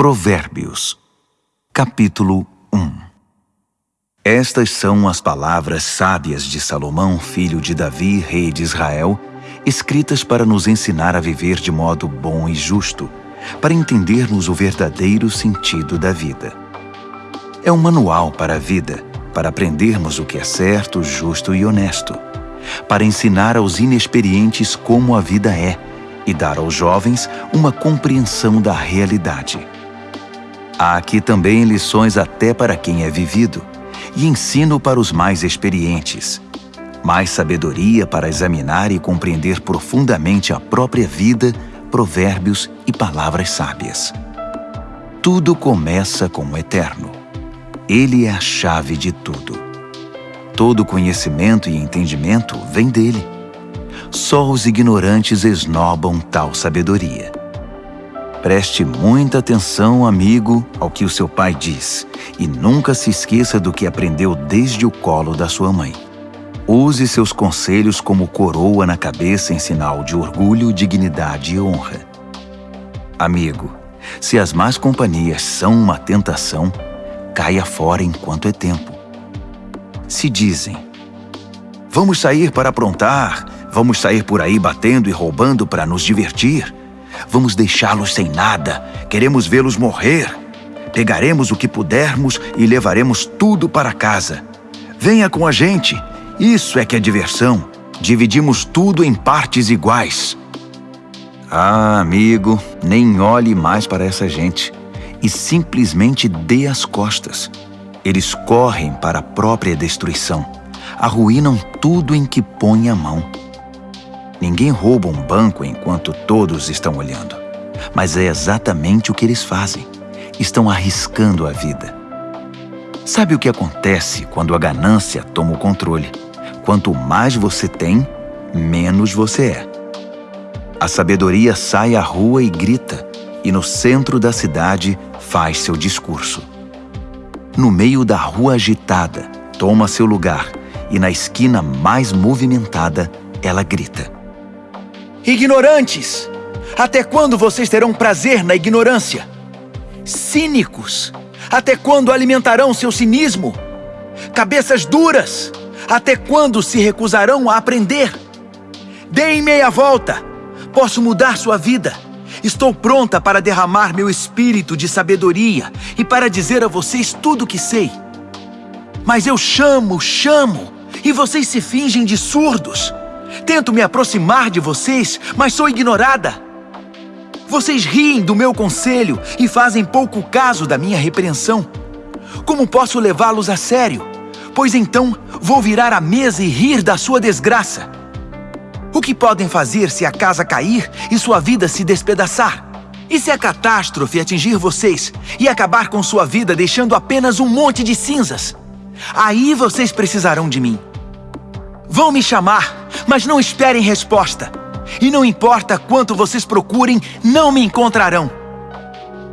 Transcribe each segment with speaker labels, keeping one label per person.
Speaker 1: Provérbios, capítulo 1 Estas são as palavras sábias de Salomão, filho de Davi, rei de Israel, escritas para nos ensinar a viver de modo bom e justo, para entendermos o verdadeiro sentido da vida. É um manual para a vida, para aprendermos o que é certo, justo e honesto, para ensinar aos inexperientes como a vida é e dar aos jovens uma compreensão da realidade. Há aqui também lições até para quem é vivido e ensino para os mais experientes. Mais sabedoria para examinar e compreender profundamente a própria vida, provérbios e palavras sábias. Tudo começa com o Eterno. Ele é a chave de tudo. Todo conhecimento e entendimento vem dele. Só os ignorantes esnobam tal sabedoria. Preste muita atenção, amigo, ao que o seu pai diz e nunca se esqueça do que aprendeu desde o colo da sua mãe. Use seus conselhos como coroa na cabeça em sinal de orgulho, dignidade e honra. Amigo, se as más companhias são uma tentação, caia fora enquanto é tempo. Se dizem, vamos sair para aprontar, vamos sair por aí batendo e roubando para nos divertir, Vamos deixá-los sem nada. Queremos vê-los morrer. Pegaremos o que pudermos e levaremos tudo para casa. Venha com a gente. Isso é que é diversão. Dividimos tudo em partes iguais. Ah, amigo, nem olhe mais para essa gente e simplesmente dê as costas. Eles correm para a própria destruição. Arruinam tudo em que põe a mão. Ninguém rouba um banco enquanto todos estão olhando. Mas é exatamente o que eles fazem. Estão arriscando a vida. Sabe o que acontece quando a ganância toma o controle? Quanto mais você tem, menos você é. A sabedoria sai à rua e grita, e no centro da cidade faz seu discurso. No meio da rua agitada, toma seu lugar, e na esquina mais movimentada, ela grita.
Speaker 2: Ignorantes! Até quando vocês terão prazer na ignorância? Cínicos! Até quando alimentarão seu cinismo? Cabeças duras! Até quando se recusarão a aprender? Deem meia volta! Posso mudar sua vida! Estou pronta para derramar meu espírito de sabedoria e para dizer a vocês tudo o que sei. Mas eu chamo, chamo, e vocês se fingem de surdos. Tento me aproximar de vocês, mas sou ignorada. Vocês riem do meu conselho e fazem pouco caso da minha repreensão. Como posso levá-los a sério? Pois então vou virar a mesa e rir da sua desgraça. O que podem fazer se a casa cair e sua vida se despedaçar? E se a catástrofe atingir vocês e acabar com sua vida deixando apenas um monte de cinzas? Aí vocês precisarão de mim. Vão me chamar mas não esperem resposta. E não importa quanto vocês procurem, não me encontrarão.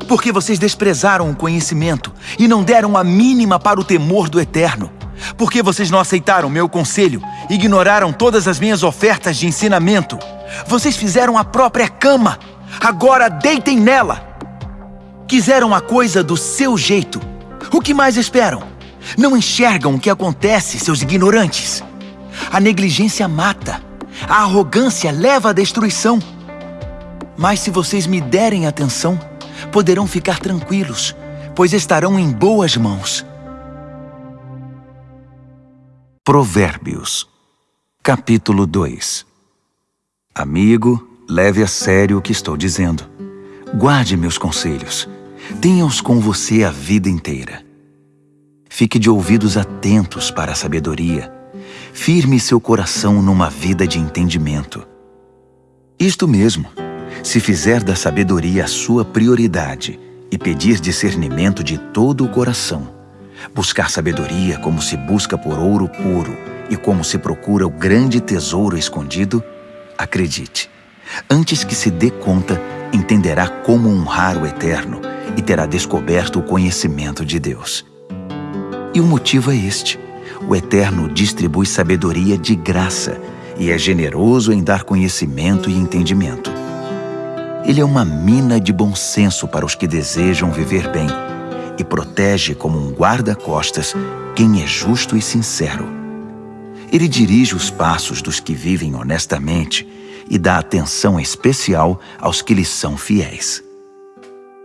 Speaker 2: Porque vocês desprezaram o conhecimento e não deram a mínima para o temor do Eterno. Porque vocês não aceitaram meu conselho, ignoraram todas as minhas ofertas de ensinamento. Vocês fizeram a própria cama, agora deitem nela. Quiseram a coisa do seu jeito. O que mais esperam? Não enxergam o que acontece, seus ignorantes. A negligência mata. A arrogância leva à destruição. Mas se vocês me derem atenção, poderão ficar tranquilos, pois estarão em boas mãos.
Speaker 1: Provérbios, capítulo 2 Amigo, leve a sério o que estou dizendo. Guarde meus conselhos. Tenha-os com você a vida inteira. Fique de ouvidos atentos para a sabedoria firme seu coração numa vida de entendimento. Isto mesmo, se fizer da sabedoria a sua prioridade e pedir discernimento de todo o coração, buscar sabedoria como se busca por ouro puro e como se procura o grande tesouro escondido, acredite, antes que se dê conta, entenderá como honrar o Eterno e terá descoberto o conhecimento de Deus. E o motivo é este o Eterno distribui sabedoria de graça e é generoso em dar conhecimento e entendimento. Ele é uma mina de bom senso para os que desejam viver bem e protege como um guarda-costas quem é justo e sincero. Ele dirige os passos dos que vivem honestamente e dá atenção especial aos que lhes são fiéis.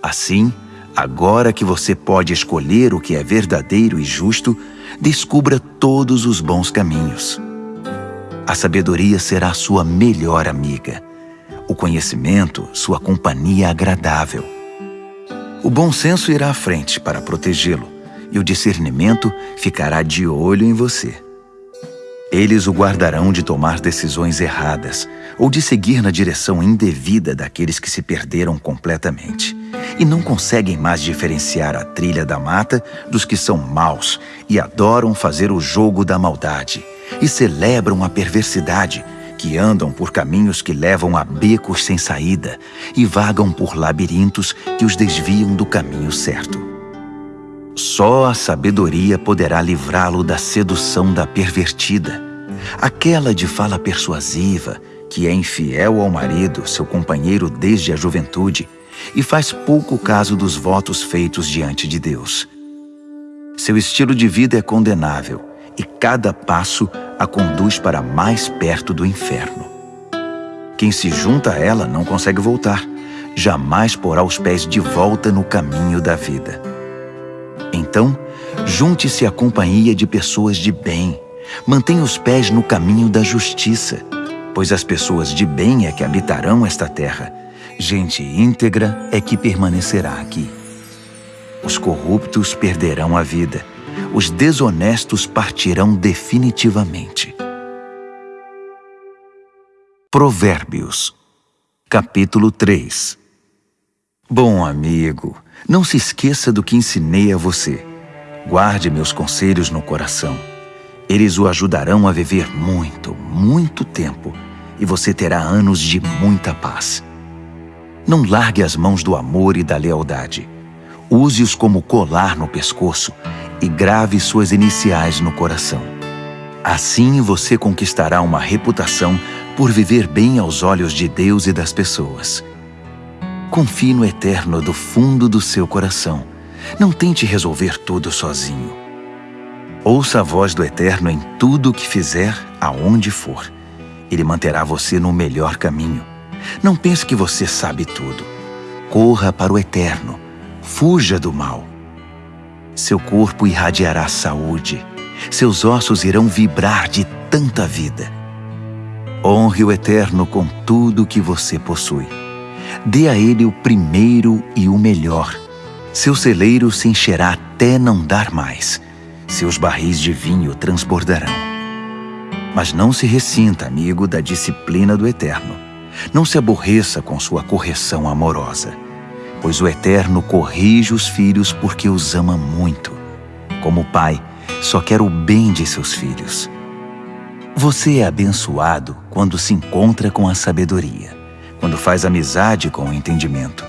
Speaker 1: Assim, agora que você pode escolher o que é verdadeiro e justo, descubra todos os bons caminhos. A sabedoria será sua melhor amiga. O conhecimento, sua companhia agradável. O bom senso irá à frente para protegê-lo e o discernimento ficará de olho em você. Eles o guardarão de tomar decisões erradas ou de seguir na direção indevida daqueles que se perderam completamente e não conseguem mais diferenciar a trilha da mata dos que são maus e adoram fazer o jogo da maldade e celebram a perversidade, que andam por caminhos que levam a becos sem saída e vagam por labirintos que os desviam do caminho certo. Só a sabedoria poderá livrá-lo da sedução da pervertida, aquela de fala persuasiva, que é infiel ao marido, seu companheiro desde a juventude, e faz pouco caso dos votos feitos diante de Deus. Seu estilo de vida é condenável e cada passo a conduz para mais perto do inferno. Quem se junta a ela não consegue voltar, jamais porá os pés de volta no caminho da vida. Então, junte-se à companhia de pessoas de bem. Mantenha os pés no caminho da justiça, pois as pessoas de bem é que habitarão esta terra. Gente íntegra é que permanecerá aqui. Os corruptos perderão a vida, os desonestos partirão definitivamente. Provérbios, capítulo 3 Bom amigo, não se esqueça do que ensinei a você. Guarde meus conselhos no coração. Eles o ajudarão a viver muito, muito tempo e você terá anos de muita paz. Não largue as mãos do amor e da lealdade. Use-os como colar no pescoço e grave suas iniciais no coração. Assim você conquistará uma reputação por viver bem aos olhos de Deus e das pessoas. Confie no Eterno do fundo do seu coração. Não tente resolver tudo sozinho. Ouça a voz do Eterno em tudo o que fizer, aonde for. Ele manterá você no melhor caminho. Não pense que você sabe tudo. Corra para o Eterno. Fuja do mal. Seu corpo irradiará saúde. Seus ossos irão vibrar de tanta vida. Honre o Eterno com tudo o que você possui. Dê a ele o primeiro e o melhor. Seu celeiro se encherá até não dar mais. Seus barris de vinho transbordarão. Mas não se ressinta, amigo, da disciplina do Eterno. Não se aborreça com sua correção amorosa, pois o Eterno corrige os filhos porque os ama muito. Como pai, só quer o bem de seus filhos. Você é abençoado quando se encontra com a sabedoria quando faz amizade com o entendimento.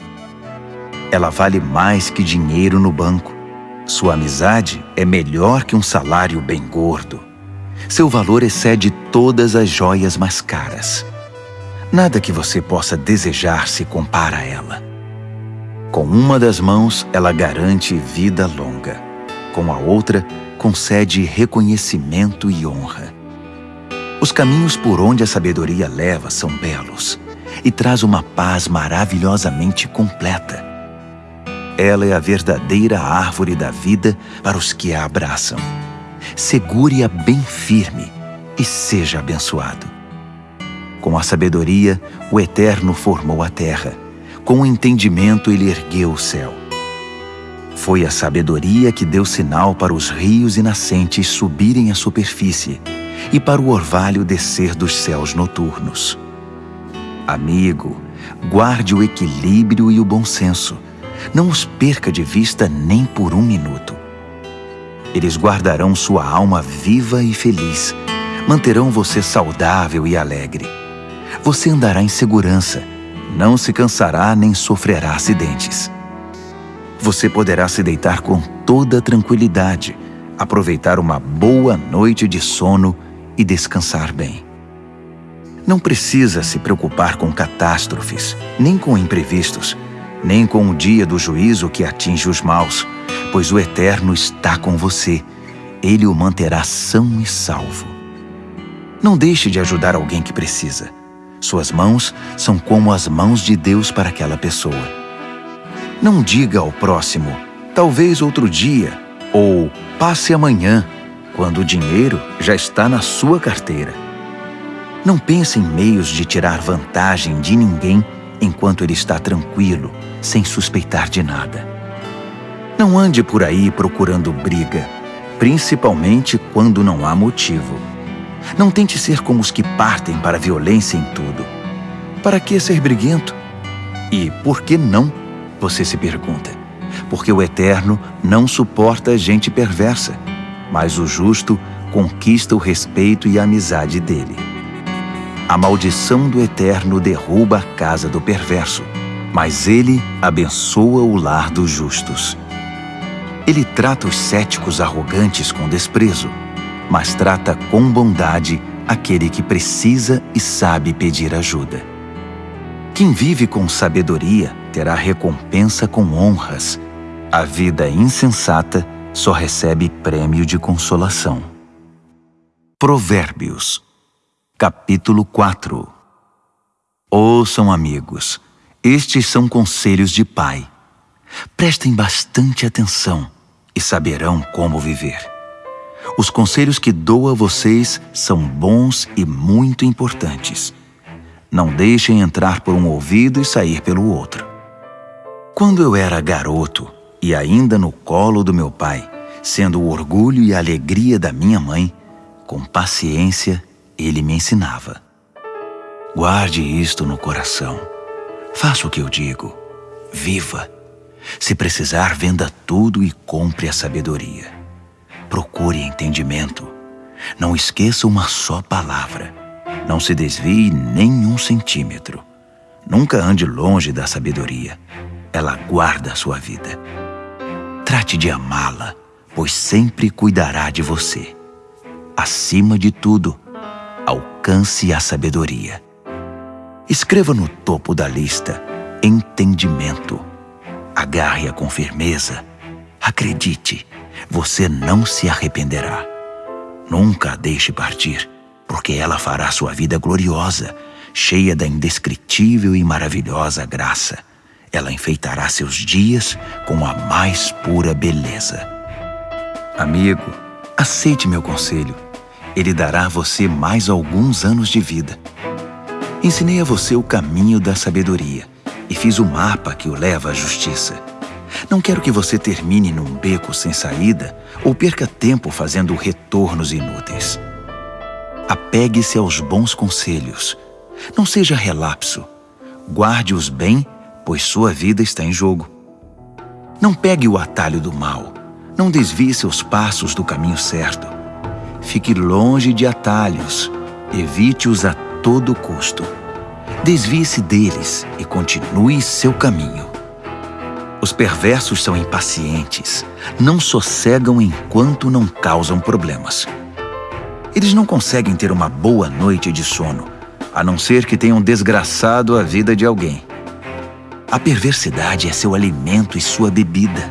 Speaker 1: Ela vale mais que dinheiro no banco. Sua amizade é melhor que um salário bem gordo. Seu valor excede todas as joias mais caras. Nada que você possa desejar se compara a ela. Com uma das mãos, ela garante vida longa. Com a outra, concede reconhecimento e honra. Os caminhos por onde a sabedoria leva são belos e traz uma paz maravilhosamente completa. Ela é a verdadeira árvore da vida para os que a abraçam. Segure-a bem firme e seja abençoado. Com a sabedoria, o Eterno formou a terra. Com o entendimento, ele ergueu o céu. Foi a sabedoria que deu sinal para os rios e nascentes subirem à superfície e para o orvalho descer dos céus noturnos. Amigo, guarde o equilíbrio e o bom senso. Não os perca de vista nem por um minuto. Eles guardarão sua alma viva e feliz. Manterão você saudável e alegre. Você andará em segurança. Não se cansará nem sofrerá acidentes. Você poderá se deitar com toda tranquilidade, aproveitar uma boa noite de sono e descansar bem. Não precisa se preocupar com catástrofes, nem com imprevistos, nem com o dia do juízo que atinge os maus, pois o Eterno está com você. Ele o manterá são e salvo. Não deixe de ajudar alguém que precisa. Suas mãos são como as mãos de Deus para aquela pessoa. Não diga ao próximo, talvez outro dia, ou passe amanhã, quando o dinheiro já está na sua carteira. Não pense em meios de tirar vantagem de ninguém enquanto ele está tranquilo, sem suspeitar de nada. Não ande por aí procurando briga, principalmente quando não há motivo. Não tente ser como os que partem para a violência em tudo. Para que ser briguento? E por que não? Você se pergunta. Porque o Eterno não suporta gente perversa, mas o justo conquista o respeito e a amizade dele. A maldição do Eterno derruba a casa do perverso, mas ele abençoa o lar dos justos. Ele trata os céticos arrogantes com desprezo, mas trata com bondade aquele que precisa e sabe pedir ajuda. Quem vive com sabedoria terá recompensa com honras. A vida insensata só recebe prêmio de consolação. Provérbios Capítulo 4 Ouçam, amigos, estes são conselhos de pai. Prestem bastante atenção e saberão como viver. Os conselhos que dou a vocês são bons e muito importantes. Não deixem entrar por um ouvido e sair pelo outro. Quando eu era garoto e ainda no colo do meu pai, sendo o orgulho e a alegria da minha mãe, com paciência ele me ensinava. Guarde isto no coração. Faça o que eu digo. Viva. Se precisar, venda tudo e compre a sabedoria. Procure entendimento. Não esqueça uma só palavra. Não se desvie nem um centímetro. Nunca ande longe da sabedoria. Ela guarda a sua vida. Trate de amá-la, pois sempre cuidará de você. Acima de tudo, alcance a sabedoria. Escreva no topo da lista entendimento. Agarre-a com firmeza. Acredite, você não se arrependerá. Nunca a deixe partir, porque ela fará sua vida gloriosa, cheia da indescritível e maravilhosa graça. Ela enfeitará seus dias com a mais pura beleza. Amigo, aceite meu conselho ele dará a você mais alguns anos de vida. Ensinei a você o caminho da sabedoria e fiz o mapa que o leva à justiça. Não quero que você termine num beco sem saída ou perca tempo fazendo retornos inúteis. Apegue-se aos bons conselhos. Não seja relapso. Guarde-os bem, pois sua vida está em jogo. Não pegue o atalho do mal. Não desvie seus passos do caminho certo. Fique longe de atalhos, evite-os a todo custo. Desvie-se deles e continue seu caminho. Os perversos são impacientes, não sossegam enquanto não causam problemas. Eles não conseguem ter uma boa noite de sono, a não ser que tenham desgraçado a vida de alguém. A perversidade é seu alimento e sua bebida,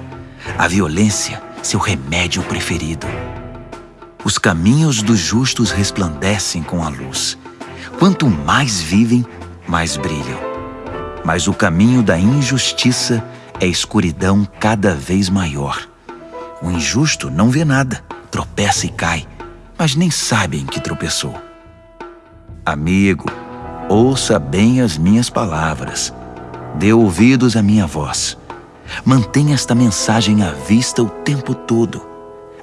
Speaker 1: a violência, seu remédio preferido. Os caminhos dos justos resplandecem com a luz. Quanto mais vivem, mais brilham. Mas o caminho da injustiça é escuridão cada vez maior. O injusto não vê nada, tropeça e cai, mas nem sabe em que tropeçou. Amigo, ouça bem as minhas palavras. Dê ouvidos à minha voz. Mantenha esta mensagem à vista o tempo todo.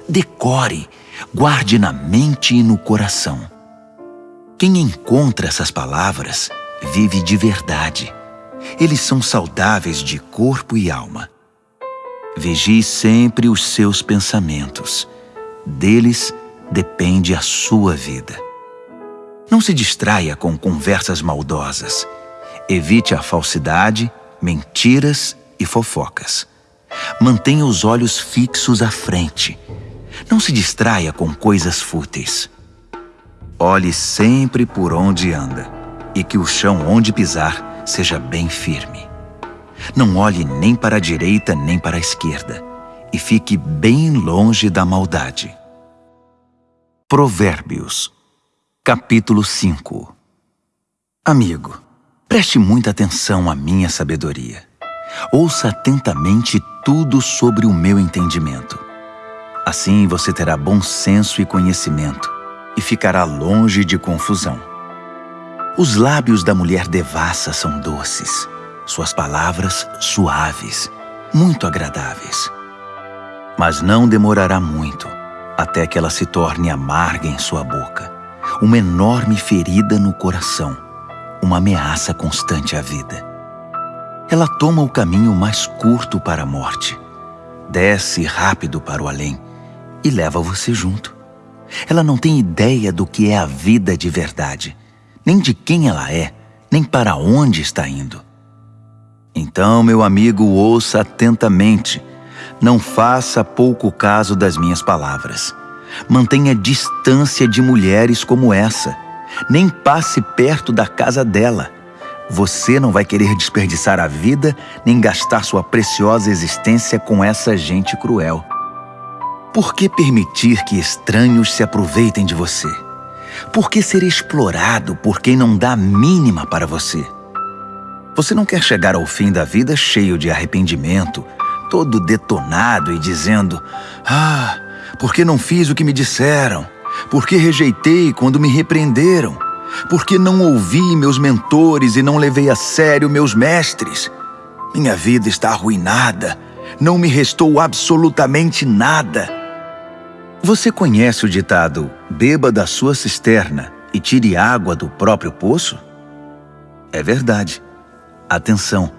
Speaker 1: Decore guarde na mente e no coração. Quem encontra essas palavras vive de verdade. Eles são saudáveis de corpo e alma. Vigie sempre os seus pensamentos. Deles depende a sua vida. Não se distraia com conversas maldosas. Evite a falsidade, mentiras e fofocas. Mantenha os olhos fixos à frente não se distraia com coisas fúteis. Olhe sempre por onde anda. e que o chão onde pisar seja bem firme. Não olhe nem para a direita nem para a esquerda, e fique bem longe da maldade. Provérbios, capítulo 5 Amigo, preste muita atenção à minha sabedoria. Ouça atentamente tudo sobre o meu entendimento. Assim você terá bom senso e conhecimento, e ficará longe de confusão. Os lábios da mulher devassa são doces, suas palavras suaves, muito agradáveis. Mas não demorará muito até que ela se torne amarga em sua boca, uma enorme ferida no coração, uma ameaça constante à vida. Ela toma o caminho mais curto para a morte, desce rápido para o além e leva você junto. Ela não tem ideia do que é a vida de verdade, nem de quem ela é, nem para onde está indo. Então, meu amigo, ouça atentamente. Não faça pouco caso das minhas palavras. Mantenha distância de mulheres como essa. Nem passe perto da casa dela. Você não vai querer desperdiçar a vida nem gastar sua preciosa existência com essa gente cruel. Por que permitir que estranhos se aproveitem de você? Por que ser explorado por quem não dá a mínima para você? Você não quer chegar ao fim da vida cheio de arrependimento, todo detonado e dizendo: Ah, por que não fiz o que me disseram? Por que rejeitei quando me repreenderam? Por que não ouvi meus mentores e não levei a sério meus mestres? Minha vida está arruinada. Não me restou absolutamente nada. Você conhece o ditado beba da sua cisterna e tire água do próprio poço? É verdade. Atenção,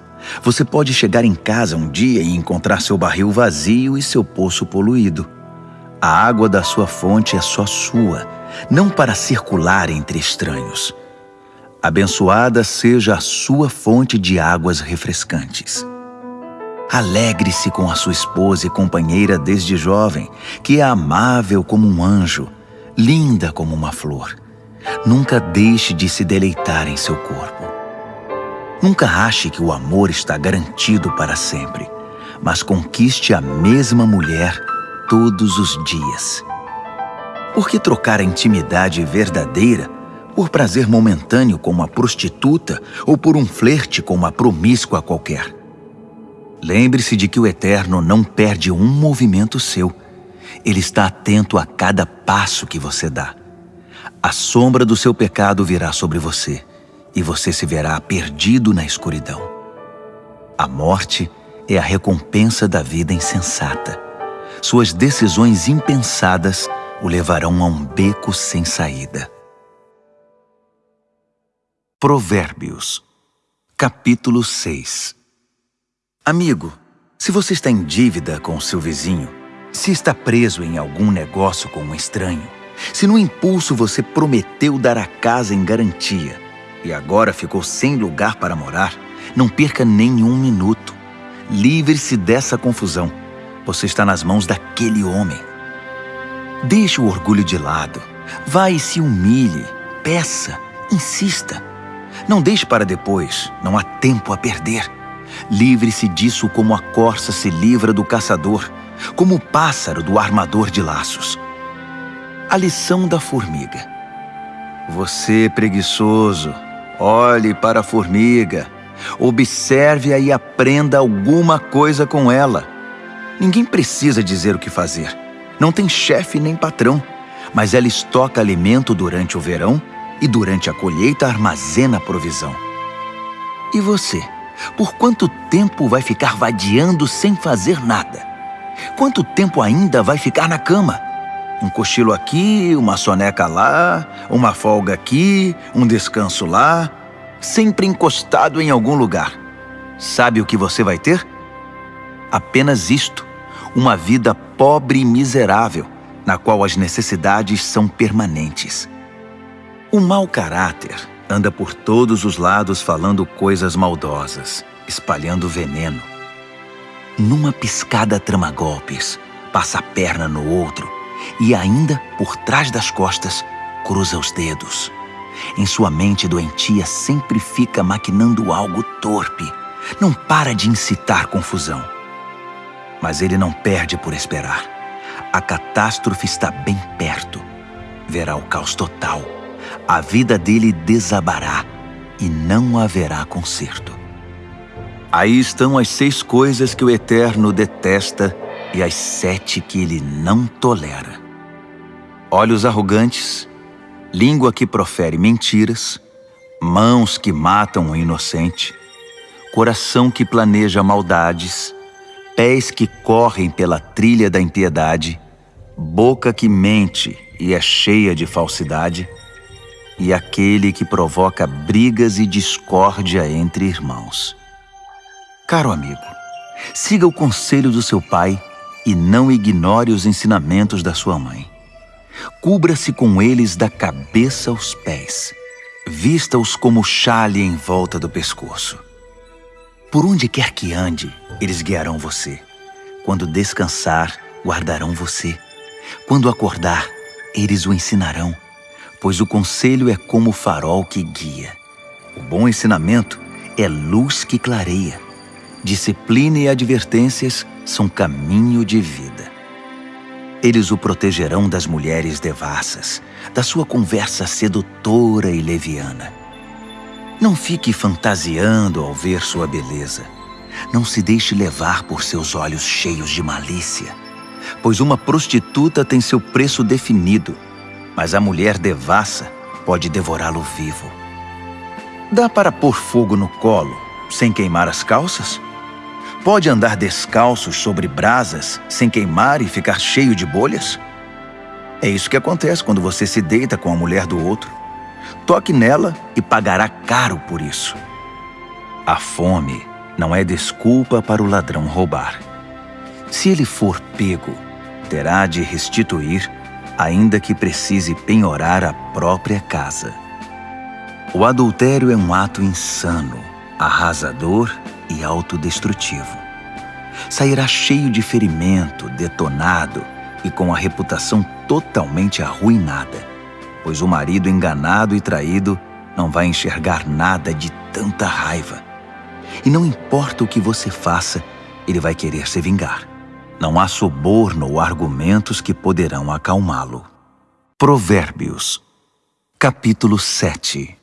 Speaker 1: você pode chegar em casa um dia e encontrar seu barril vazio e seu poço poluído. A água da sua fonte é só sua, não para circular entre estranhos. Abençoada seja a sua fonte de águas refrescantes. Alegre-se com a sua esposa e companheira desde jovem, que é amável como um anjo, linda como uma flor. Nunca deixe de se deleitar em seu corpo. Nunca ache que o amor está garantido para sempre, mas conquiste a mesma mulher todos os dias. Por que trocar a intimidade verdadeira por prazer momentâneo com uma prostituta ou por um flerte com uma promíscua qualquer? Lembre-se de que o Eterno não perde um movimento seu. Ele está atento a cada passo que você dá. A sombra do seu pecado virá sobre você e você se verá perdido na escuridão. A morte é a recompensa da vida insensata. Suas decisões impensadas o levarão a um beco sem saída. Provérbios, capítulo 6 Amigo, se você está em dívida com seu vizinho, se está preso em algum negócio com um estranho, se no impulso você prometeu dar a casa em garantia e agora ficou sem lugar para morar, não perca nenhum minuto. Livre-se dessa confusão. Você está nas mãos daquele homem. Deixe o orgulho de lado. Vá e se humilhe. Peça. Insista. Não deixe para depois. Não há tempo a perder. Livre-se disso como a corça se livra do caçador, como o pássaro do armador de laços. A lição da formiga. Você, preguiçoso, olhe para a formiga, observe-a e aprenda alguma coisa com ela. Ninguém precisa dizer o que fazer. Não tem chefe nem patrão, mas ela estoca alimento durante o verão e durante a colheita armazena provisão. E você? Por quanto tempo vai ficar vadiando sem fazer nada? Quanto tempo ainda vai ficar na cama? Um cochilo aqui, uma soneca lá, uma folga aqui, um descanso lá, sempre encostado em algum lugar. Sabe o que você vai ter? Apenas isto, uma vida pobre e miserável, na qual as necessidades são permanentes. O mau caráter anda por todos os lados falando coisas maldosas, espalhando veneno. Numa piscada trama golpes, passa a perna no outro e ainda, por trás das costas, cruza os dedos. Em sua mente doentia sempre fica maquinando algo torpe. Não para de incitar confusão. Mas ele não perde por esperar. A catástrofe está bem perto. Verá o caos total. A vida dele desabará e não haverá conserto. Aí estão as seis coisas que o Eterno detesta e as sete que ele não tolera: olhos arrogantes, língua que profere mentiras, mãos que matam o inocente, coração que planeja maldades, pés que correm pela trilha da impiedade, boca que mente e é cheia de falsidade, e aquele que provoca brigas e discórdia entre irmãos. Caro amigo, siga o conselho do seu pai e não ignore os ensinamentos da sua mãe. Cubra-se com eles da cabeça aos pés. Vista-os como chale em volta do pescoço. Por onde quer que ande, eles guiarão você. Quando descansar, guardarão você. Quando acordar, eles o ensinarão, pois o conselho é como o farol que guia. O bom ensinamento é luz que clareia disciplina e advertências são caminho de vida. Eles o protegerão das mulheres devassas, da sua conversa sedutora e leviana. Não fique fantasiando ao ver sua beleza. Não se deixe levar por seus olhos cheios de malícia, pois uma prostituta tem seu preço definido, mas a mulher devassa pode devorá-lo vivo. Dá para pôr fogo no colo sem queimar as calças? Pode andar descalços sobre brasas sem queimar e ficar cheio de bolhas? É isso que acontece quando você se deita com a mulher do outro. Toque nela e pagará caro por isso. A fome não é desculpa para o ladrão roubar. Se ele for pego, terá de restituir, ainda que precise penhorar a própria casa. O adultério é um ato insano, arrasador e autodestrutivo. Sairá cheio de ferimento, detonado e com a reputação totalmente arruinada, pois o marido enganado e traído não vai enxergar nada de tanta raiva. E não importa o que você faça, ele vai querer se vingar. Não há suborno ou argumentos que poderão acalmá-lo. Provérbios, capítulo 7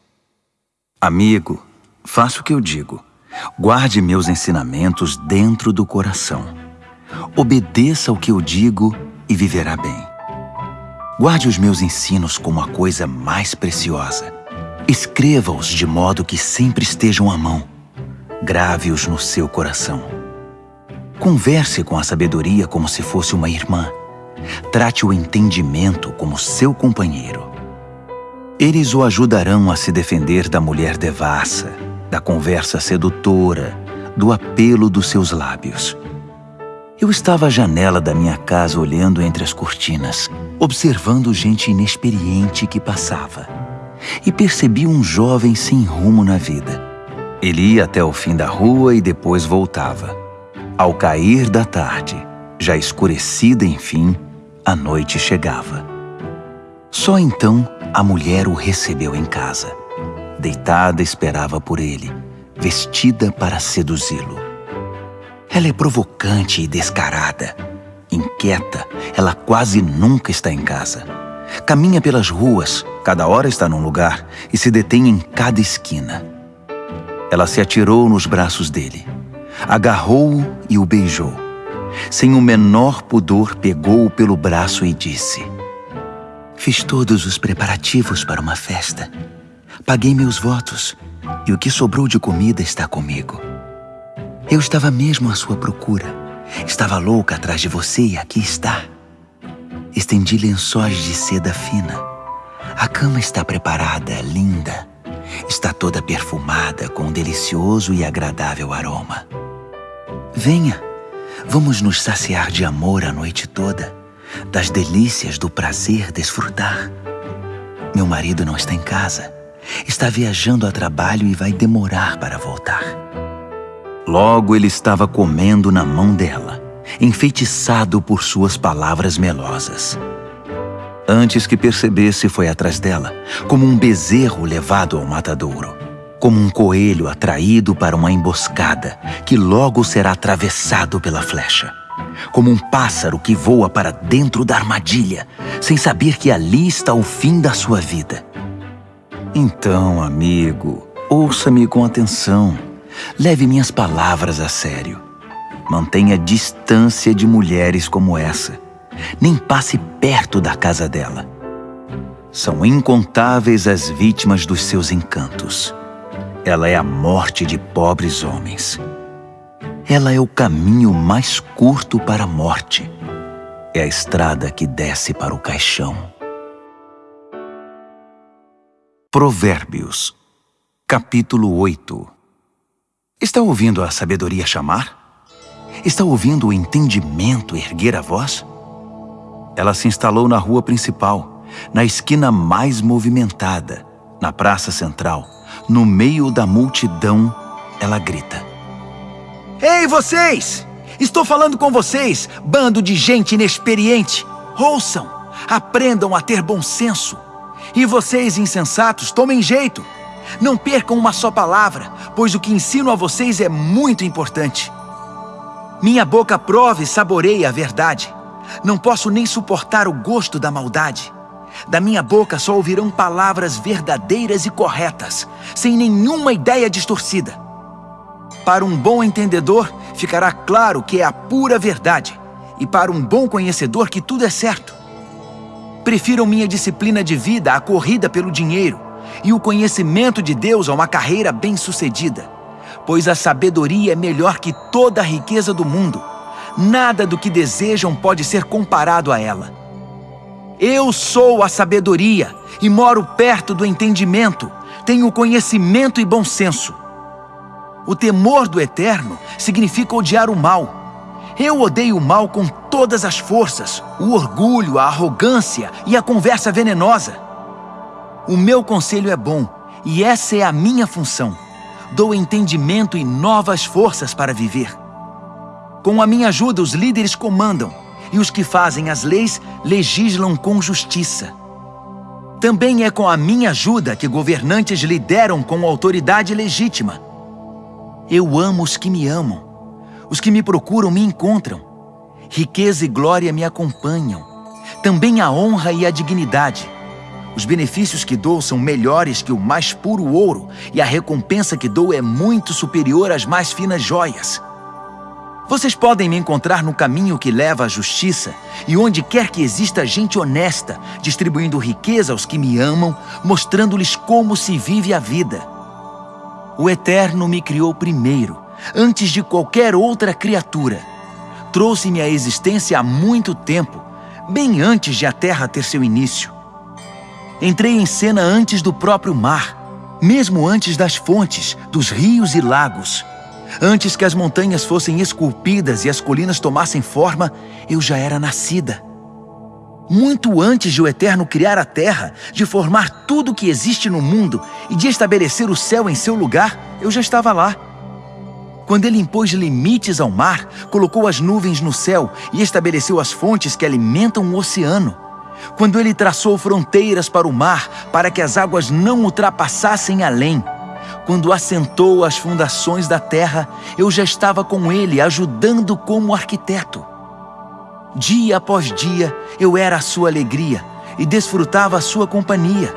Speaker 1: Amigo, faça o que eu digo Guarde meus ensinamentos dentro do coração. Obedeça ao que eu digo e viverá bem. Guarde os meus ensinos como a coisa mais preciosa. Escreva-os de modo que sempre estejam à mão. Grave-os no seu coração. Converse com a sabedoria como se fosse uma irmã. Trate o entendimento como seu companheiro. Eles o ajudarão a se defender da mulher devassa da conversa sedutora, do apelo dos seus lábios. Eu estava à janela da minha casa olhando entre as cortinas, observando gente inexperiente que passava. E percebi um jovem sem rumo na vida. Ele ia até o fim da rua e depois voltava. Ao cair da tarde, já escurecida enfim, a noite chegava. Só então a mulher o recebeu em casa. Deitada esperava por ele, vestida para seduzi-lo. Ela é provocante e descarada. Inquieta, ela quase nunca está em casa. Caminha pelas ruas, cada hora está num lugar e se detém em cada esquina. Ela se atirou nos braços dele, agarrou-o e o beijou. Sem o menor pudor, pegou-o pelo braço e disse: Fiz todos os preparativos para uma festa. Paguei meus votos e o que sobrou de comida está comigo. Eu estava mesmo à sua procura. Estava louca atrás de você e aqui está. Estendi lençóis de seda fina. A cama está preparada, linda. Está toda perfumada com um delicioso e agradável aroma. Venha, vamos nos saciar de amor a noite toda, das delícias do prazer desfrutar. Meu marido não está em casa Está viajando a trabalho e vai demorar para voltar. Logo ele estava comendo na mão dela, enfeitiçado por suas palavras melosas. Antes que percebesse, foi atrás dela, como um bezerro levado ao matadouro, como um coelho atraído para uma emboscada, que logo será atravessado pela flecha, como um pássaro que voa para dentro da armadilha, sem saber que ali está o fim da sua vida. Então, amigo, ouça-me com atenção. Leve minhas palavras a sério. Mantenha distância de mulheres como essa nem passe perto da casa dela. São incontáveis as vítimas dos seus encantos. Ela é a morte de pobres homens. Ela é o caminho mais curto para a morte. É a estrada que desce para o caixão. Provérbios, capítulo 8 Está ouvindo a sabedoria chamar? Está ouvindo o entendimento erguer a voz? ela se instalou na rua principal, na esquina mais movimentada, na praça central. No meio da multidão, ela grita.
Speaker 2: Ei, vocês! Estou falando com vocês, bando de gente inexperiente. Ouçam, aprendam a ter bom senso. E vocês, insensatos, tomem jeito. Não percam uma só palavra, pois o que ensino a vocês é muito importante. Minha boca prove e saboreie a verdade. Não posso nem suportar o gosto da maldade. Da minha boca só ouvirão palavras verdadeiras e corretas, sem nenhuma ideia distorcida. Para um bom entendedor, ficará claro que é a pura verdade, e para um bom conhecedor que tudo é certo. Prefiram minha disciplina de vida à corrida pelo dinheiro, e o conhecimento de Deus a uma carreira bem-sucedida, pois a sabedoria é melhor que toda a riqueza do mundo Nada do que desejam pode ser comparado a ela. Eu sou a sabedoria e moro perto do entendimento, tenho conhecimento e bom senso. O temor do Eterno significa odiar o mal. Eu odeio o mal com todas as forças, o orgulho, a arrogância e a conversa venenosa. O meu conselho é bom e essa é a minha função. Dou entendimento e novas forças para viver. Com a minha ajuda, os líderes comandam, e os que fazem as leis legislam com justiça. Também é com a minha ajuda que governantes lideram com autoridade legítima. Eu amo os que me amam. Os que me procuram me encontram. Riqueza e glória me acompanham. Também a honra e a dignidade. Os benefícios que dou são melhores que o mais puro ouro, e a recompensa que dou é muito superior às mais finas joias. Vocês podem me encontrar no caminho que leva à justiça e onde quer que exista gente honesta, distribuindo riqueza aos que me amam, mostrando-lhes como se vive a vida. O Eterno me criou primeiro, antes de qualquer outra criatura. Trouxe-me à existência há muito tempo, bem antes de a terra ter seu início. Entrei em cena antes do próprio mar, mesmo antes das fontes, dos rios e lagos. Antes que as montanhas fossem esculpidas e as colinas tomassem forma, eu já era nascida. Muito antes de o Eterno criar a terra, de formar tudo o que existe no mundo e de estabelecer o céu em seu lugar, eu já estava lá. Quando ele impôs limites ao mar, colocou as nuvens no céu e estabeleceu as fontes que alimentam o oceano. Quando ele traçou fronteiras para o mar, para que as águas não ultrapassassem além quando assentou as fundações da terra, eu já estava com ele, ajudando como arquiteto. Dia após dia, eu era a sua alegria e desfrutava a sua companhia.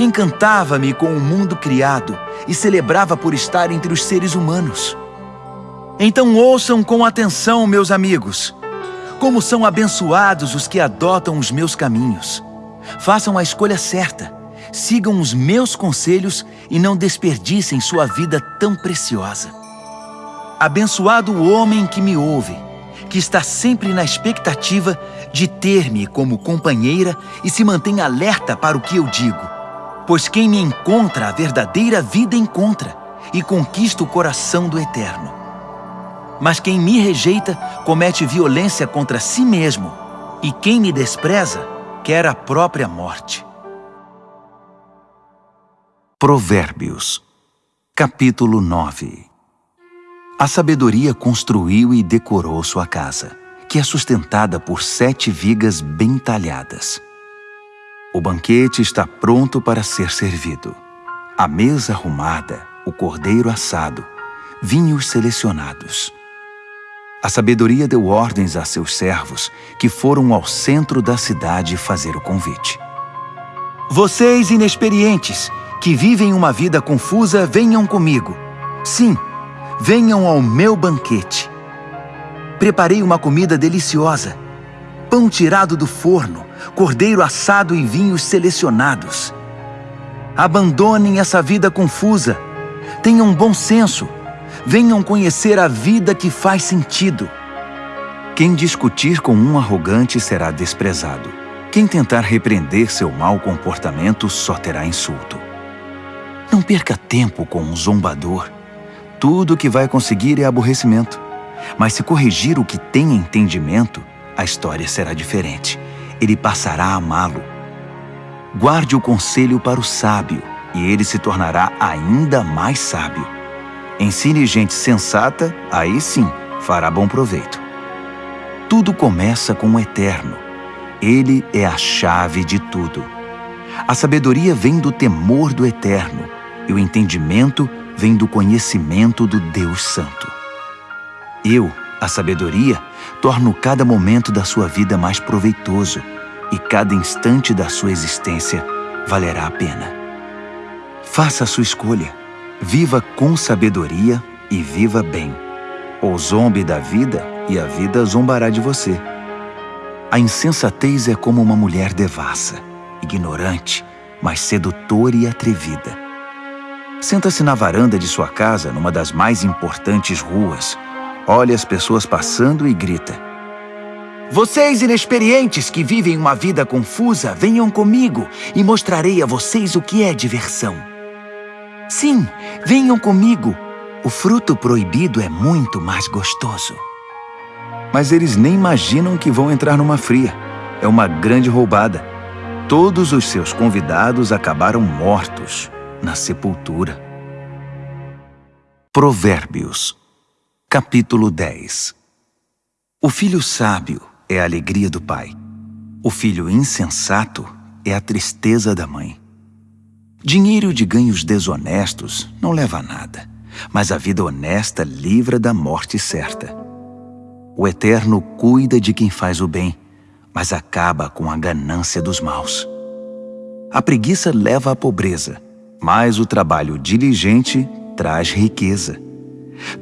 Speaker 2: Encantava-me com o mundo criado e celebrava por estar entre os seres humanos. Então ouçam com atenção, meus amigos. Como são abençoados os que adotam os meus caminhos. Façam a escolha certa sigam os meus conselhos e não desperdicem sua vida tão preciosa. Abençoado o homem que me ouve, que está sempre na expectativa de ter-me como companheira e se mantém alerta para o que eu digo. Pois quem me encontra a verdadeira vida encontra e conquista o coração do Eterno. Mas quem me rejeita comete violência contra si mesmo, e quem me despreza quer a própria morte.
Speaker 1: Provérbios, capítulo 9 A sabedoria construiu e decorou sua casa, que é sustentada por sete vigas bem talhadas. O banquete está pronto para ser servido. A mesa arrumada, o cordeiro assado, vinhos selecionados. A sabedoria deu ordens a seus servos, que foram ao centro da cidade fazer o convite.
Speaker 2: Vocês inexperientes, que vivem uma vida confusa, venham comigo. Sim, venham ao meu banquete. Preparei uma comida deliciosa. Pão tirado do forno, cordeiro assado e vinhos selecionados. Abandonem essa vida confusa. Tenham bom senso. Venham conhecer a vida que faz sentido.
Speaker 1: Quem discutir com um arrogante será desprezado. Quem tentar repreender seu mau comportamento só terá insulto. Não perca tempo com um zombador. Tudo o que vai conseguir é aborrecimento. Mas se corrigir o que tem entendimento, a história será diferente. Ele passará a amá-lo. Guarde o conselho para o sábio, e ele se tornará ainda mais sábio. Ensine gente sensata, aí sim fará bom proveito. Tudo começa com o eterno. Ele é a chave de tudo. A sabedoria vem do temor do eterno, e o entendimento vem do conhecimento do Deus Santo. Eu, a sabedoria, torno cada momento da sua vida mais proveitoso e cada instante da sua existência valerá a pena. Faça a sua escolha. Viva com sabedoria e viva bem. Ou zombe da vida e a vida zombará de você. A insensatez é como uma mulher devassa, ignorante, mas sedutora e atrevida. Senta-se na varanda de sua casa, numa das mais importantes ruas, olha as pessoas passando e grita.
Speaker 2: Vocês inexperientes que vivem uma vida confusa, venham comigo e mostrarei a vocês o que é diversão. Sim, venham comigo. O fruto proibido é muito mais gostoso.
Speaker 1: Mas eles nem imaginam que vão entrar numa fria. É uma grande roubada. Todos os seus convidados acabaram mortos na sepultura. Provérbios Capítulo 10 O filho sábio é a alegria do pai. O filho insensato é a tristeza da mãe. Dinheiro de ganhos desonestos não leva a nada, mas a vida honesta livra da morte certa. O Eterno cuida de quem faz o bem, mas acaba com a ganância dos maus. A preguiça leva à pobreza, mas o trabalho diligente traz riqueza.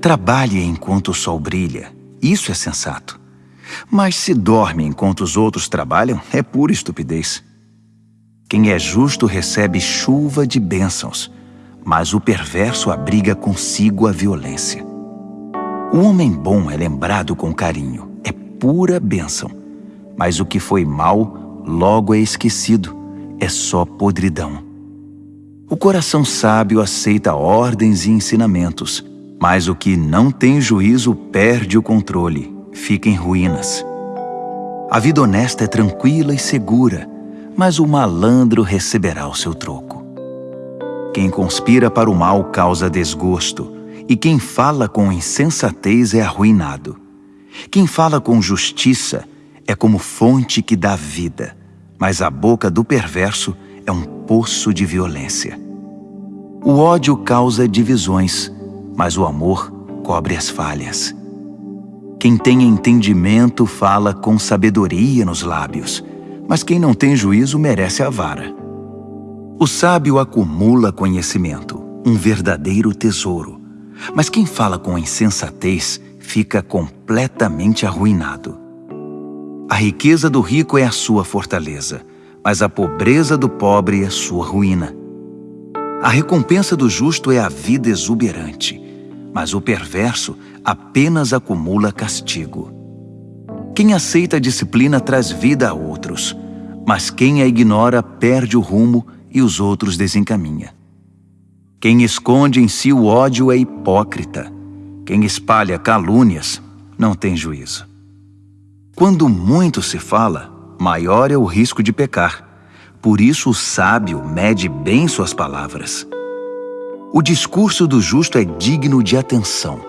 Speaker 1: Trabalhe enquanto o sol brilha, isso é sensato. Mas se dorme enquanto os outros trabalham, é pura estupidez. Quem é justo recebe chuva de bênçãos, mas o perverso abriga consigo a violência. O homem bom é lembrado com carinho, é pura bênção, mas o que foi mal logo é esquecido, é só podridão. O coração sábio aceita ordens e ensinamentos, mas o que não tem juízo perde o controle, fica em ruínas. A vida honesta é tranquila e segura, mas o malandro receberá o seu troco. Quem conspira para o mal causa desgosto, e quem fala com insensatez é arruinado. Quem fala com justiça é como fonte que dá vida, mas a boca do perverso é um poço de violência. O ódio causa divisões, mas o amor cobre as falhas. Quem tem entendimento fala com sabedoria nos lábios, mas quem não tem juízo merece a vara. O sábio acumula conhecimento, um verdadeiro tesouro, mas quem fala com insensatez fica completamente arruinado. A riqueza do rico é a sua fortaleza, mas a pobreza do pobre é sua ruína. A recompensa do justo é a vida exuberante, mas o perverso apenas acumula castigo. Quem aceita a disciplina traz vida a outros, mas quem a ignora perde o rumo e os outros desencaminha. Quem esconde em si o ódio é hipócrita. Quem espalha calúnias não tem juízo. Quando muito se fala, maior é o risco de pecar. Por isso o sábio mede bem suas palavras. O discurso do justo é digno de atenção,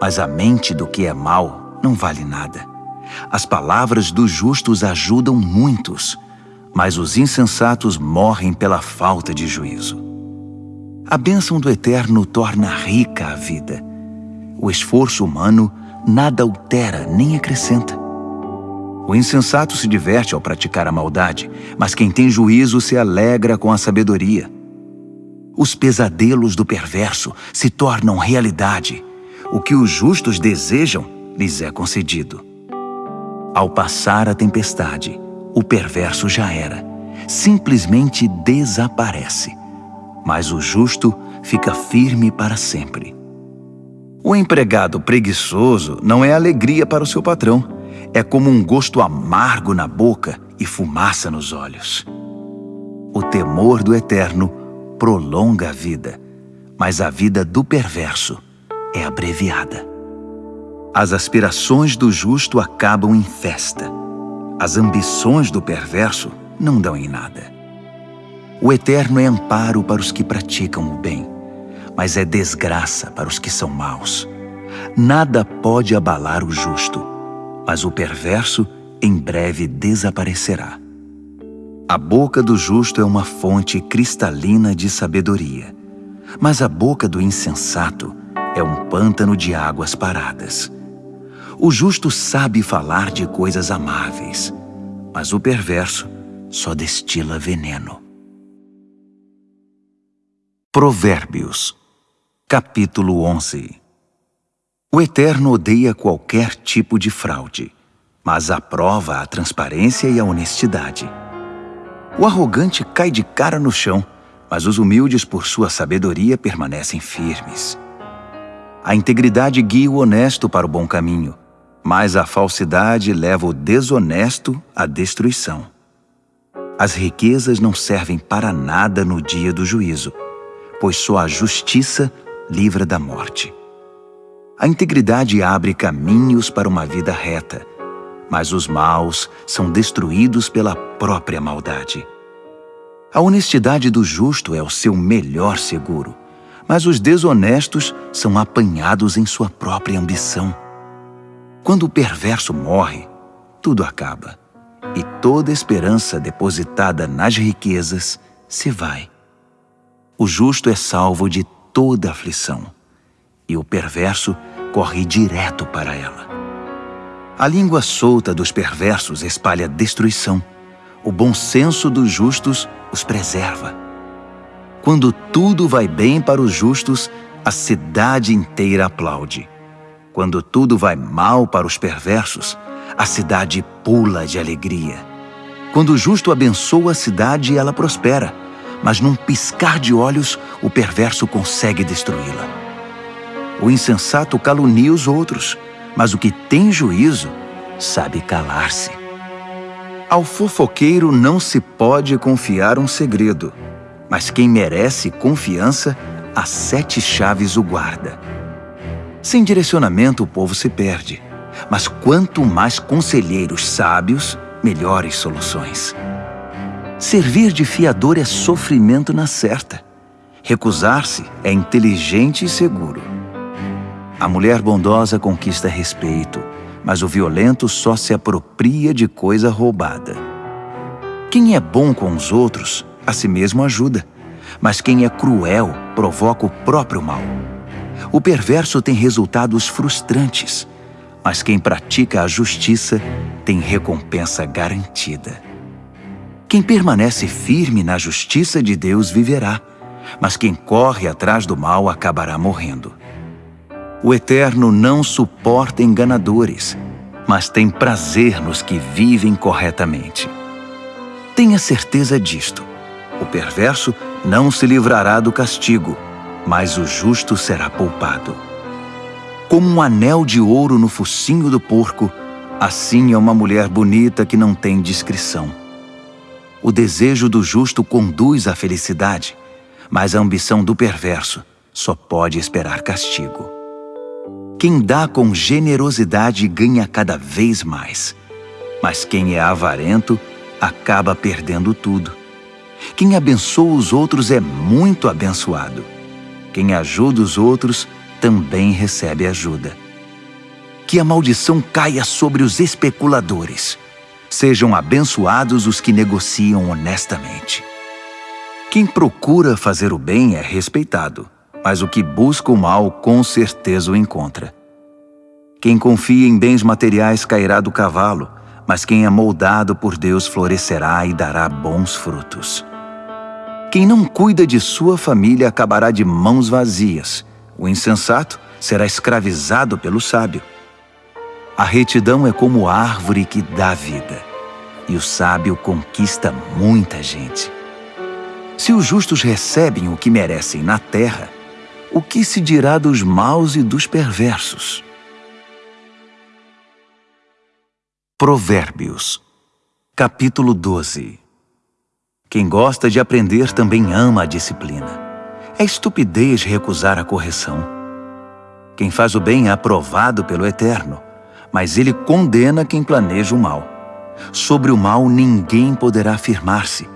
Speaker 1: mas a mente do que é mal não vale nada. As palavras dos justos ajudam muitos, mas os insensatos morrem pela falta de juízo. A bênção do Eterno torna rica a vida. O esforço humano nada altera nem acrescenta. O insensato se diverte ao praticar a maldade, mas quem tem juízo se alegra com a sabedoria. Os pesadelos do perverso se tornam realidade. O que os justos desejam lhes é concedido. Ao passar a tempestade, o perverso já era, simplesmente desaparece. Mas o justo fica firme para sempre. O empregado preguiçoso não é alegria para o seu patrão, é como um gosto amargo na boca e fumaça nos olhos. O temor do eterno prolonga a vida, mas a vida do perverso é abreviada. As aspirações do justo acabam em festa as ambições do perverso não dão em nada. O eterno é amparo para os que praticam o bem, mas é desgraça para os que são maus. Nada pode abalar o justo, mas o perverso em breve desaparecerá. A boca do justo é uma fonte cristalina de sabedoria, mas a boca do insensato é um pântano de águas paradas. O justo sabe falar de coisas amáveis, mas o perverso só destila veneno. Provérbios, capítulo 11 O Eterno odeia qualquer tipo de fraude, mas aprova a transparência e a honestidade. O arrogante cai de cara no chão, mas os humildes, por sua sabedoria, permanecem firmes. A integridade guia o honesto para o bom caminho, mas a falsidade leva o desonesto à destruição. As riquezas não servem para nada no dia do juízo, pois só a justiça livra da morte. A integridade abre caminhos para uma vida reta, mas os maus são destruídos pela própria maldade. A honestidade do justo é o seu melhor seguro, mas os desonestos são apanhados em sua própria ambição. Quando o perverso morre, tudo acaba e toda esperança depositada nas riquezas se vai. O justo é salvo de toda aflição e o perverso corre direto para ela. A língua solta dos perversos espalha destruição. O bom senso dos justos os preserva. Quando tudo vai bem para os justos, a cidade inteira aplaude. Quando tudo vai mal para os perversos, a cidade pula de alegria. Quando o justo abençoa a cidade, ela prospera, mas num piscar de olhos, o perverso consegue destruí-la. O insensato calunia os outros, mas o que tem juízo sabe calar-se. Ao fofoqueiro não se pode confiar um segredo, mas quem merece confiança, as sete chaves o guarda. Sem direcionamento, o povo se perde. Mas quanto mais conselheiros sábios, melhores soluções. Servir de fiador é sofrimento na certa. Recusar-se é inteligente e seguro. A mulher bondosa conquista respeito, mas o violento só se apropria de coisa roubada. Quem é bom com os outros, a si mesmo ajuda, mas quem é cruel provoca o próprio mal. O perverso tem resultados frustrantes, mas quem pratica a justiça tem recompensa garantida. Quem permanece firme na justiça de Deus viverá, mas quem corre atrás do mal acabará morrendo. O Eterno não suporta enganadores, mas tem prazer nos que vivem corretamente. Tenha certeza disto: o perverso não se livrará do castigo, mas o justo será poupado. Como um anel de ouro no focinho do porco, assim é uma mulher bonita que não tem discrição. O desejo do justo conduz à felicidade, mas a ambição do perverso só pode esperar castigo. Quem dá com generosidade ganha cada vez mais, mas quem é avarento acaba perdendo tudo. Quem abençoa os outros é muito abençoado quem ajuda os outros também recebe ajuda. Que a maldição caia sobre os especuladores. Sejam abençoados os que negociam honestamente. Quem procura fazer o bem é respeitado, mas o que busca o mal com certeza o encontra. Quem confia em bens materiais cairá do cavalo, mas quem é moldado por Deus florescerá e dará bons frutos. Quem não cuida de sua família acabará de mãos vazias. O insensato será escravizado pelo sábio. A retidão é como árvore que dá vida, e o sábio conquista muita gente. Se os justos recebem o que merecem na terra, o que se dirá dos maus e dos perversos? Provérbios, capítulo 12 Quem gosta de aprender também ama a disciplina. É estupidez recusar a correção. Quem faz o bem é aprovado pelo Eterno, mas ele condena quem planeja o mal. Sobre o mal ninguém poderá firmar-se,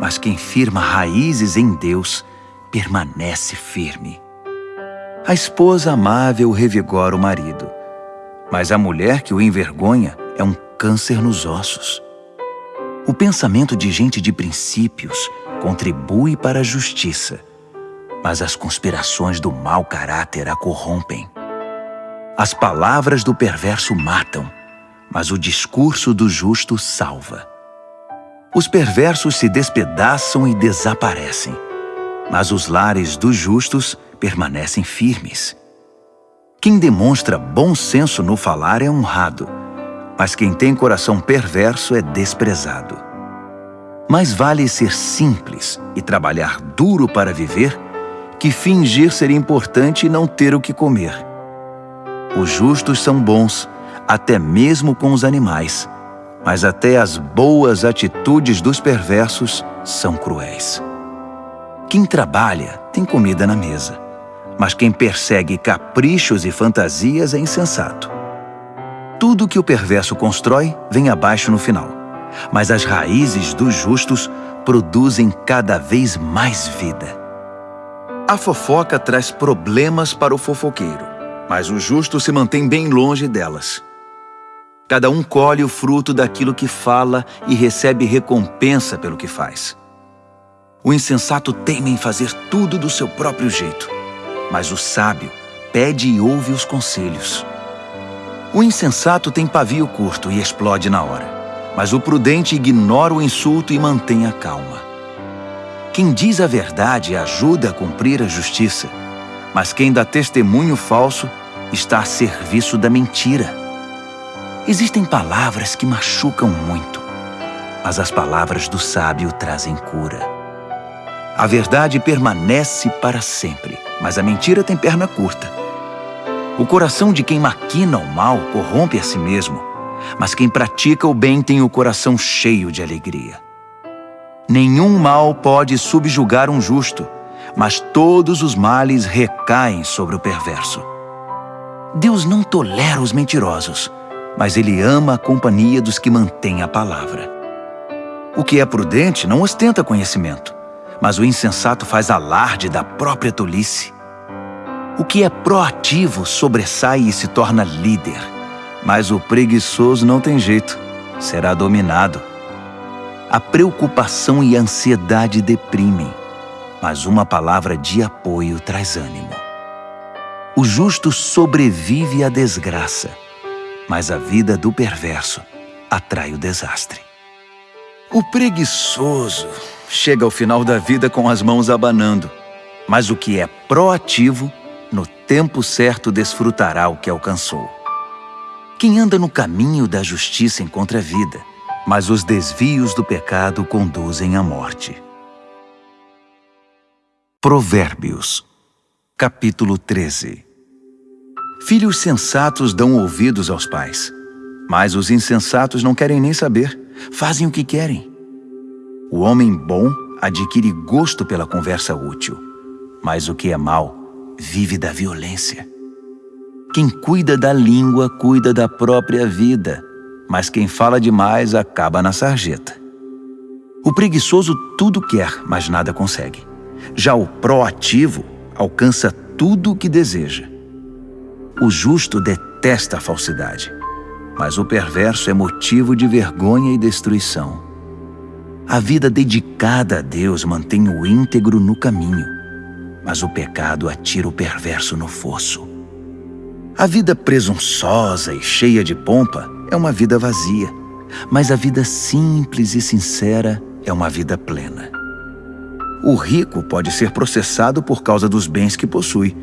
Speaker 1: mas quem firma raízes em Deus permanece firme. A esposa amável revigora o marido, mas a mulher que o envergonha é um câncer nos ossos. O pensamento de gente de princípios contribui para a justiça, mas as conspirações do mau caráter a corrompem. As palavras do perverso matam, mas o discurso do justo salva. Os perversos se despedaçam e desaparecem, mas os lares dos justos permanecem firmes. Quem demonstra bom senso no falar é honrado, mas quem tem coração perverso é desprezado. Mais vale ser simples e trabalhar duro para viver que fingir ser importante e não ter o que comer. Os justos são bons, até mesmo com os animais, mas até as boas atitudes dos perversos são cruéis. Quem trabalha tem comida na mesa, mas quem persegue caprichos e fantasias é insensato. Tudo que o perverso constrói vem abaixo no final, mas as raízes dos justos produzem cada vez mais vida. A fofoca traz problemas para o fofoqueiro mas o justo se mantém bem longe delas. Cada um colhe o fruto daquilo que fala e recebe recompensa pelo que faz. O insensato teima em fazer tudo do seu próprio jeito, mas o sábio pede e ouve os conselhos. O insensato tem pavio curto e explode na hora, mas o prudente ignora o insulto e mantém a calma. Quem diz a verdade ajuda a cumprir a justiça, mas quem dá testemunho falso está a serviço da mentira. Existem palavras que machucam muito, mas as palavras do sábio trazem cura. A verdade permanece para sempre, mas a mentira tem perna curta. O coração de quem maquina o mal corrompe a si mesmo, mas quem pratica o bem tem o coração cheio de alegria. Nenhum mal pode subjugar um justo, mas todos os males recaem sobre o perverso. Deus não tolera os mentirosos, mas Ele ama a companhia dos que mantêm a palavra. O que é prudente não ostenta conhecimento, mas o insensato faz alarde da própria tolice. O que é proativo sobressai e se torna líder, mas o preguiçoso não tem jeito, será dominado. A preocupação e a ansiedade deprimem mas uma palavra de apoio traz ânimo. O justo sobrevive à desgraça, mas a vida do perverso atrai o desastre. O preguiçoso chega ao final da vida com as mãos abanando, mas o que é proativo, no tempo certo desfrutará o que alcançou. Quem anda no caminho da justiça encontra vida, mas os desvios do pecado conduzem à morte. Provérbios, capítulo 13 Filhos sensatos dão ouvidos aos pais, mas os insensatos não querem nem saber, fazem o que querem. O homem bom adquire gosto pela conversa útil, mas o que é mau vive da violência. Quem cuida da língua cuida da própria vida, mas quem fala demais acaba na sarjeta. O preguiçoso tudo quer, mas nada consegue. Já o proativo alcança tudo o que deseja. O justo detesta a falsidade, mas o perverso é motivo de vergonha e destruição. A vida dedicada a Deus mantém o íntegro no caminho, mas o pecado atira o perverso no fosso. A vida presunçosa e cheia de pompa é uma vida vazia, mas a vida simples e sincera é uma vida plena. O rico pode ser processado por causa dos bens que possui,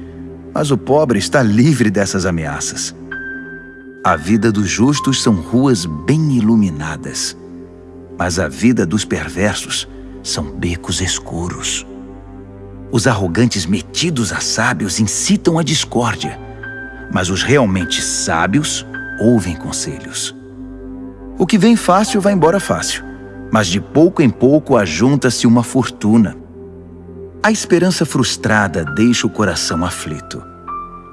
Speaker 1: mas o pobre está livre dessas ameaças. A vida dos justos são ruas bem iluminadas, mas a vida dos perversos são becos escuros. Os arrogantes metidos a sábios incitam a discórdia, mas os realmente sábios ouvem conselhos. O que vem fácil vai embora fácil, mas de pouco em pouco ajunta-se uma fortuna. A esperança frustrada deixa o coração aflito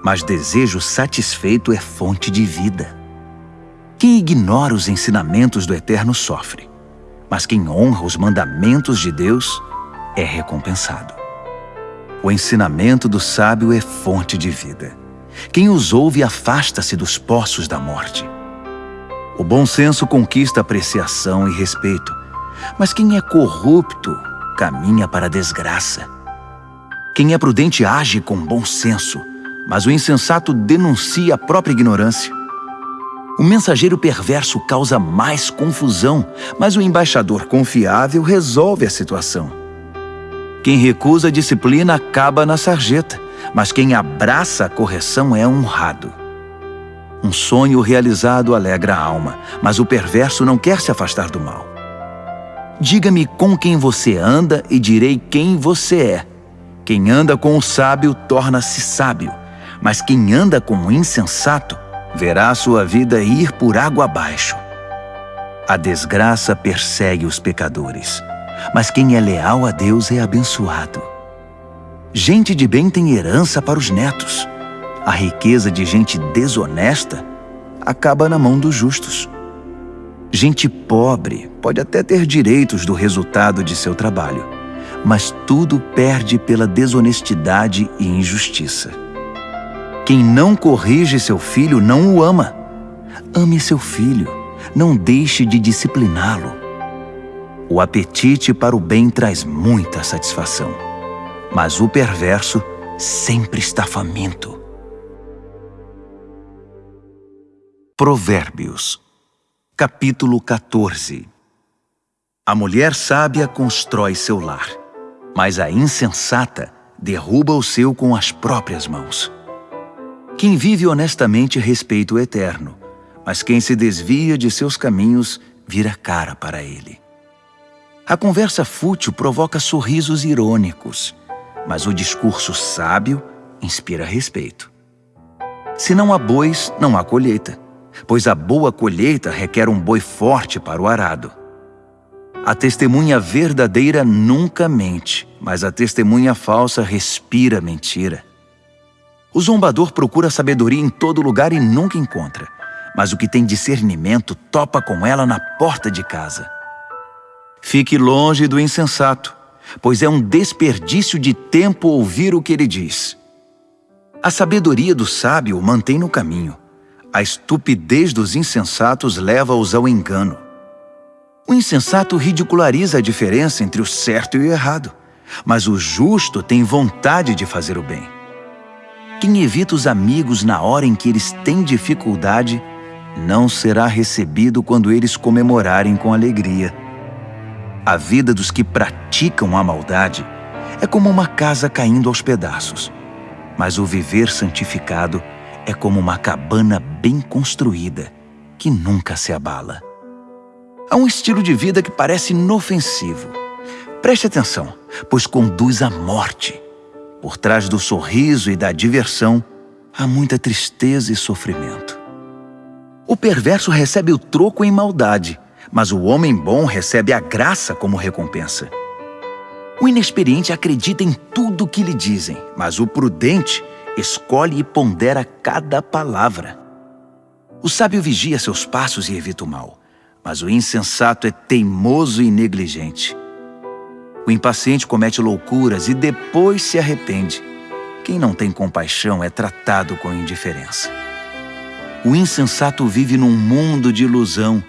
Speaker 1: mas desejo satisfeito é fonte de vida. Quem ignora os ensinamentos do Eterno sofre, mas quem honra os mandamentos de Deus é recompensado. O ensinamento do sábio é fonte de vida. Quem os ouve afasta-se dos poços da morte. O bom senso conquista apreciação e respeito, mas quem é corrupto caminha para a desgraça. Quem é prudente age com bom senso, mas o insensato denuncia a própria ignorância. O mensageiro perverso causa mais confusão, mas o embaixador confiável resolve a situação. Quem recusa a disciplina acaba na sarjeta, mas quem abraça a correção é honrado. Um sonho realizado alegra a alma, mas o perverso não quer se afastar do mal. Diga-me com quem você anda e direi quem você é. Quem anda com o sábio torna-se sábio, mas quem anda com o insensato verá sua vida ir por água abaixo. A desgraça persegue os pecadores, mas quem é leal a Deus é abençoado. Gente de bem tem herança para os netos. A riqueza de gente desonesta acaba na mão dos justos. Gente pobre pode até ter direitos do resultado de seu trabalho, mas tudo perde pela desonestidade e injustiça. Quem não corrige seu filho não o ama. Ame seu filho, não deixe de discipliná-lo. O apetite para o bem traz muita satisfação, mas o perverso sempre está faminto. Provérbios, capítulo 14 A mulher sábia constrói seu lar, mas a insensata derruba o seu com as próprias mãos. Quem vive honestamente respeita o eterno, mas quem se desvia de seus caminhos vira cara para ele. A conversa fútil provoca sorrisos irônicos, mas o discurso sábio inspira respeito. Se não há bois, não há colheita, pois a boa colheita requer um boi forte para o arado. A testemunha verdadeira nunca mente, mas a testemunha falsa respira mentira. O zombador procura sabedoria em todo lugar e nunca encontra, mas o que tem discernimento topa com ela na porta de casa. Fique longe do insensato, pois é um desperdício de tempo ouvir o que ele diz. A sabedoria do sábio mantém no caminho. A estupidez dos insensatos leva-os ao engano. O insensato ridiculariza a diferença entre o certo e o errado, mas o justo tem vontade de fazer o bem. Quem evita os amigos na hora em que eles têm dificuldade, não será recebido quando eles comemorarem com alegria. A vida dos que praticam a maldade é como uma casa caindo aos pedaços, mas o viver santificado é como uma cabana bem construída, que nunca se abala. Há um estilo de vida que parece inofensivo. Preste atenção, pois conduz à morte. Por trás do sorriso e da diversão, há muita tristeza e sofrimento. O perverso recebe o troco em maldade, mas o homem bom recebe a graça como recompensa. O inexperiente acredita em tudo o que lhe dizem, mas o prudente escolhe e pondera cada palavra. O sábio vigia seus passos e evita o mal, mas o insensato é teimoso e negligente. O impaciente comete loucuras e depois se arrepende. Quem não tem compaixão é tratado com indiferença.
Speaker 2: O insensato vive num mundo de ilusão,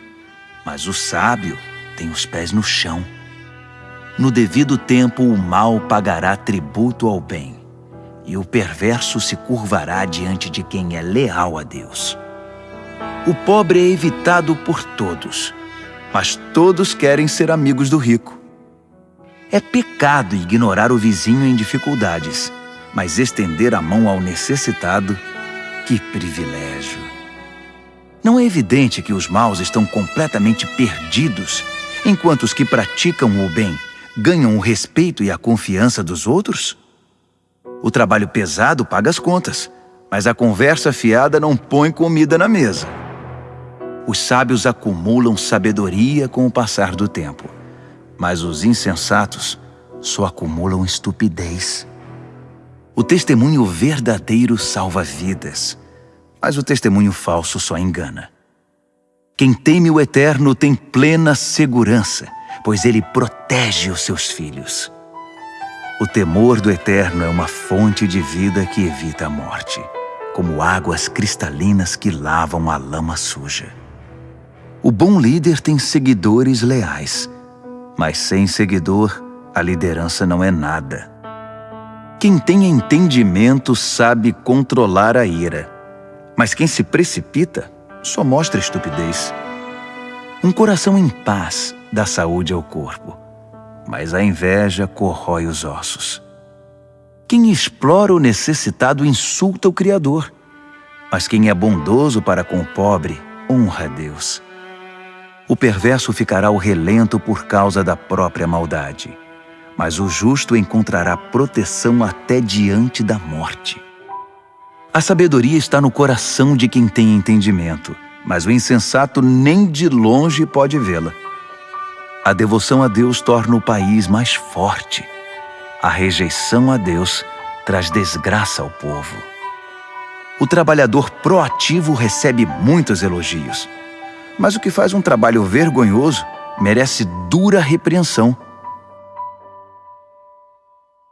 Speaker 2: mas o sábio tem os pés no chão. No devido tempo, o mal pagará tributo ao bem, e o perverso se curvará diante de quem é leal a Deus. O pobre é evitado por todos, mas todos querem ser amigos do rico. É pecado ignorar o vizinho em dificuldades, mas estender a mão ao necessitado, que privilégio! Não é evidente que os maus estão completamente perdidos, enquanto os que praticam o bem ganham o respeito e a confiança dos outros? O trabalho pesado paga as contas, mas a conversa fiada não põe comida na mesa. Os sábios acumulam sabedoria com o passar do tempo, mas os insensatos só acumulam estupidez. O testemunho verdadeiro salva vidas, mas o testemunho falso só engana. Quem teme o Eterno tem plena segurança, pois ele protege os seus filhos. O temor do Eterno é uma fonte de vida que evita a morte, como águas cristalinas que lavam a lama suja. O bom líder tem seguidores leais, mas sem seguidor, a liderança não é nada. Quem tem entendimento sabe controlar a ira, mas quem se precipita só mostra estupidez. Um coração em paz dá saúde ao corpo, mas a inveja corrói os ossos. Quem explora o necessitado insulta o Criador, mas quem é bondoso para com o pobre honra a Deus o perverso ficará ao relento por causa da própria maldade, mas o justo encontrará proteção até diante da morte. A sabedoria está no coração de quem tem entendimento, mas o insensato nem de longe pode vê-la. A devoção a Deus torna o país mais forte. A rejeição a Deus traz desgraça ao povo. O trabalhador proativo recebe muitos elogios, mas o que faz um trabalho vergonhoso merece dura repreensão.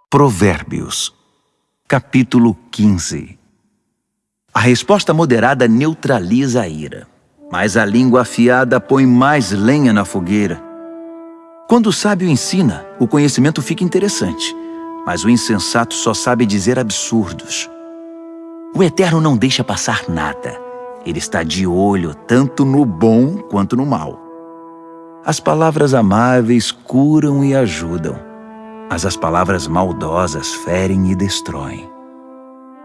Speaker 2: Provérbios, capítulo 15 A resposta moderada neutraliza a ira, mas a língua afiada põe mais lenha na fogueira. Quando o sábio ensina, o conhecimento fica interessante, mas o insensato só sabe dizer absurdos. O Eterno não deixa passar nada ele está de olho tanto no bom quanto no mal. As palavras amáveis curam e ajudam, mas as palavras maldosas ferem e destroem.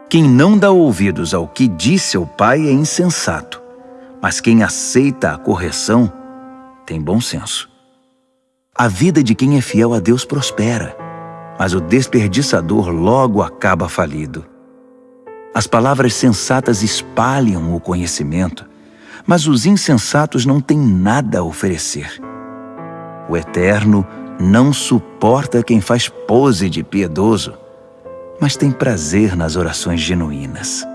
Speaker 2: Quem não dá ouvidos ao que diz seu pai é insensato, mas quem aceita a correção tem bom senso. A vida de quem é fiel a Deus prospera, mas o desperdiçador logo acaba falido. As palavras sensatas espalham o conhecimento, mas os insensatos não têm nada a oferecer. O Eterno não suporta quem faz pose de piedoso, mas tem prazer nas orações genuínas.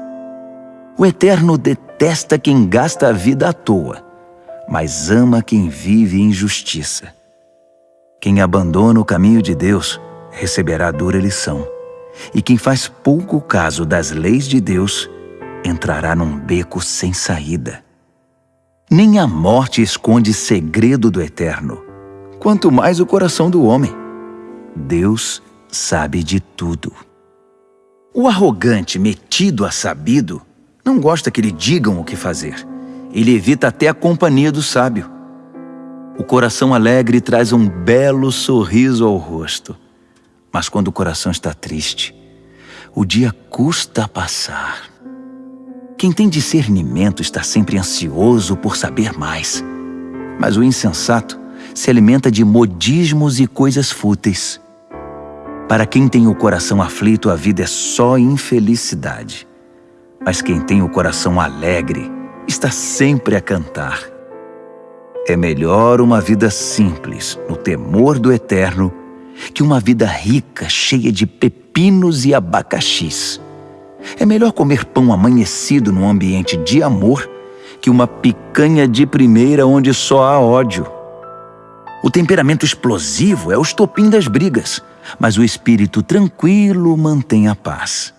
Speaker 2: O Eterno detesta quem gasta a vida à toa, mas ama quem vive em justiça. Quem abandona o caminho de Deus receberá dura lição e quem faz pouco caso das leis de Deus entrará num beco sem saída. Nem a morte esconde segredo do Eterno, quanto mais o coração do homem. Deus sabe de tudo. O arrogante, metido a sabido, não gosta que lhe digam o que fazer. Ele evita até a companhia do sábio. O coração alegre traz um belo sorriso ao rosto mas quando o coração está triste, o dia custa a passar. Quem tem discernimento está sempre ansioso por saber mais, mas o insensato se alimenta de modismos e coisas fúteis. Para quem tem o coração aflito, a vida é só infelicidade. Mas quem tem o coração alegre está sempre a cantar. É melhor uma vida simples, no temor do eterno, que uma vida rica, cheia de pepinos e abacaxis. É melhor comer pão amanhecido num ambiente de amor que uma picanha de primeira onde só há ódio. O temperamento explosivo é o estopim das brigas, mas o espírito tranquilo mantém a paz.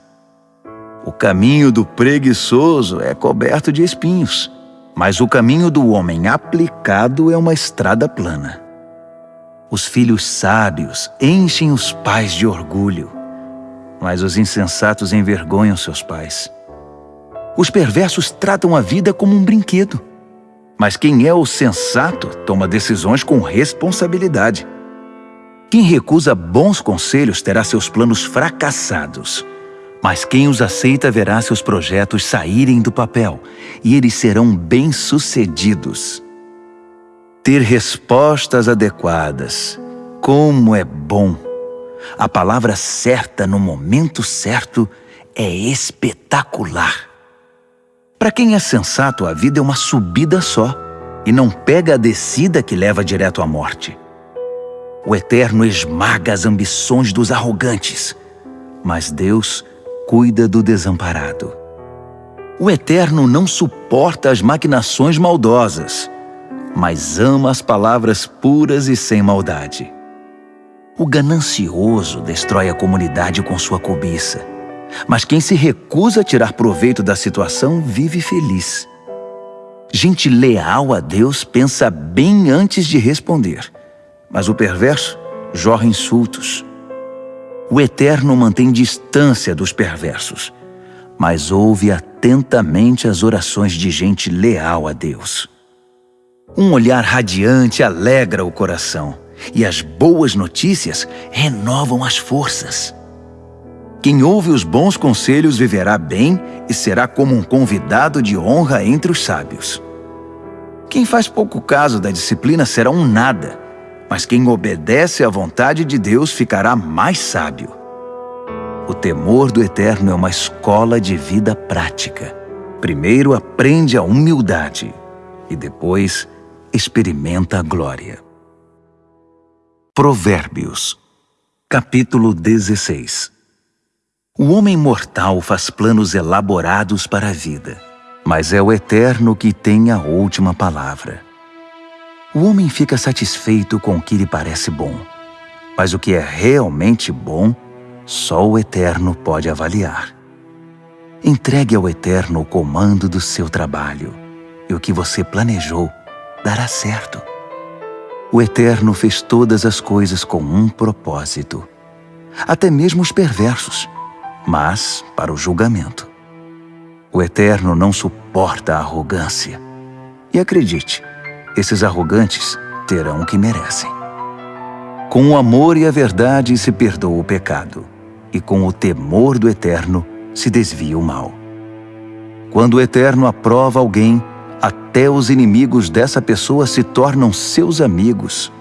Speaker 2: O caminho do preguiçoso é coberto de espinhos, mas o caminho do homem aplicado é uma estrada plana. Os filhos sábios enchem os pais de orgulho, mas os insensatos envergonham seus pais. Os perversos tratam a vida como um brinquedo, mas quem é o sensato toma decisões com responsabilidade. Quem recusa bons conselhos terá seus planos fracassados, mas quem os aceita verá seus projetos saírem do papel e eles serão bem-sucedidos. Ter respostas adequadas. Como é bom! A palavra certa no momento certo é espetacular. Para quem é sensato, a vida é uma subida só e não pega a descida que leva direto à morte. O Eterno esmaga as ambições dos arrogantes, mas Deus cuida do desamparado. O Eterno não suporta as maquinações maldosas, mas ama as palavras puras e sem maldade. O ganancioso destrói a comunidade com sua cobiça, mas quem se recusa a tirar proveito da situação vive feliz. Gente leal a Deus pensa bem antes de responder, mas o perverso jorra insultos. O Eterno mantém distância dos perversos, mas ouve atentamente as orações de gente leal a Deus. Um olhar radiante alegra o coração e as boas notícias renovam as forças. Quem ouve os bons conselhos viverá bem e será como um convidado de honra entre os sábios. Quem faz pouco caso da disciplina será um nada, mas quem obedece à vontade de Deus ficará mais sábio. O temor do Eterno é uma escola de vida prática. Primeiro aprende a humildade e depois experimenta a glória. Provérbios, capítulo 16 O homem mortal faz planos elaborados para a vida, mas é o Eterno que tem a última palavra. O homem fica satisfeito com o que lhe parece bom, mas o que é realmente bom, só o Eterno pode avaliar. Entregue ao Eterno o comando do seu trabalho, e o que você planejou dará certo. O Eterno fez todas as coisas com um propósito, até mesmo os perversos, mas para o julgamento. O Eterno não suporta a arrogância. E acredite, esses arrogantes terão o que merecem. Com o amor e a verdade se perdoa o pecado, e com o temor do Eterno se desvia o mal. Quando o Eterno aprova alguém, até os inimigos dessa pessoa se tornam seus amigos.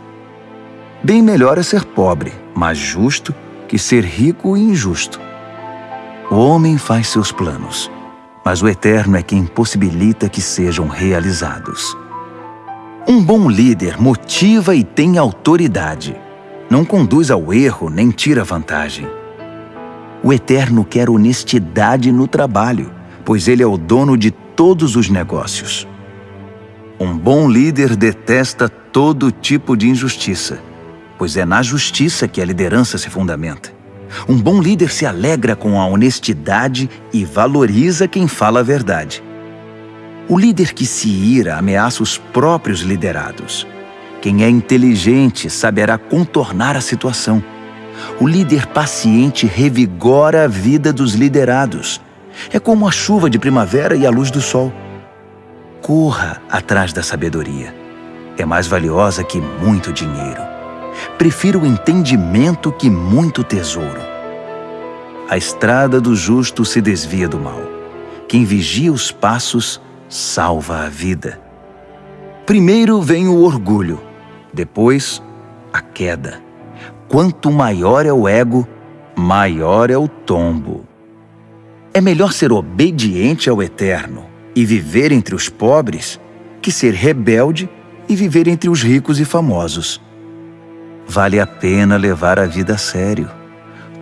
Speaker 2: Bem melhor é ser pobre, mas justo, que ser rico e injusto. O homem faz seus planos, mas o Eterno é quem possibilita que sejam realizados. Um bom líder motiva e tem autoridade. Não conduz ao erro nem tira vantagem. O Eterno quer honestidade no trabalho, pois Ele é o dono de todos os negócios. Um bom líder detesta todo tipo de injustiça, pois é na justiça que a liderança se fundamenta. Um bom líder se alegra com a honestidade e valoriza quem fala a verdade. O líder que se ira ameaça os próprios liderados. Quem é inteligente saberá contornar a situação. O líder paciente revigora a vida dos liderados é como a chuva de primavera e a luz do sol. Corra atrás da sabedoria. É mais valiosa que muito dinheiro. Prefiro o entendimento que muito tesouro. A estrada do justo se desvia do mal. Quem vigia os passos salva a vida. Primeiro vem o orgulho, depois a queda. Quanto maior é o ego, maior é o tombo. É melhor ser obediente ao Eterno e viver entre os pobres que ser rebelde e viver entre os ricos e famosos. Vale a pena levar a vida a sério.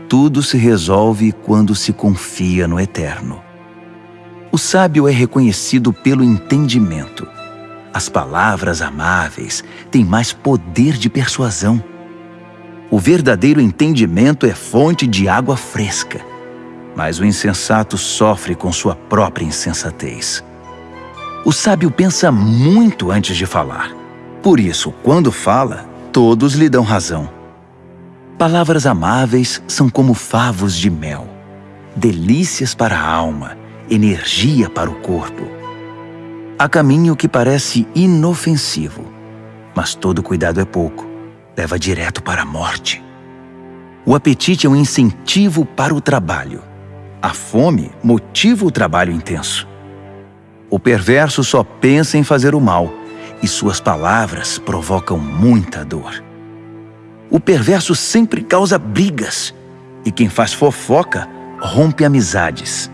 Speaker 2: Tudo se resolve quando se confia no Eterno. O sábio é reconhecido pelo entendimento. As palavras amáveis têm mais poder de persuasão. O verdadeiro entendimento é fonte de água fresca
Speaker 1: mas o insensato sofre com sua própria insensatez. O sábio pensa muito antes de falar. Por isso, quando fala, todos lhe dão razão. Palavras amáveis são como favos de mel, delícias para a alma, energia para o corpo. Há caminho que parece inofensivo, mas todo cuidado é pouco, leva direto para a morte. O apetite é um incentivo para o trabalho. A fome motiva o trabalho intenso. O perverso só pensa em fazer o mal e suas palavras provocam muita dor. O perverso sempre causa brigas e quem faz fofoca rompe amizades.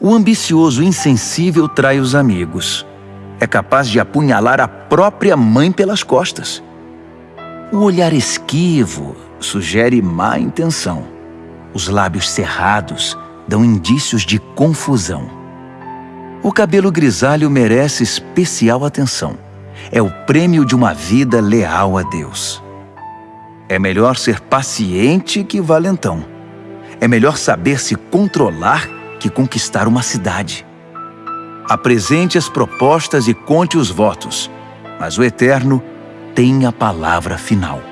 Speaker 1: O ambicioso insensível trai os amigos. É capaz de apunhalar a própria mãe pelas costas. O olhar esquivo sugere má intenção. Os lábios cerrados dão indícios de confusão. O cabelo grisalho merece especial atenção. É o prêmio de uma vida leal a Deus. É melhor ser paciente que valentão. É melhor saber se controlar que conquistar uma cidade. Apresente as propostas e conte os votos, mas o Eterno tem a palavra final.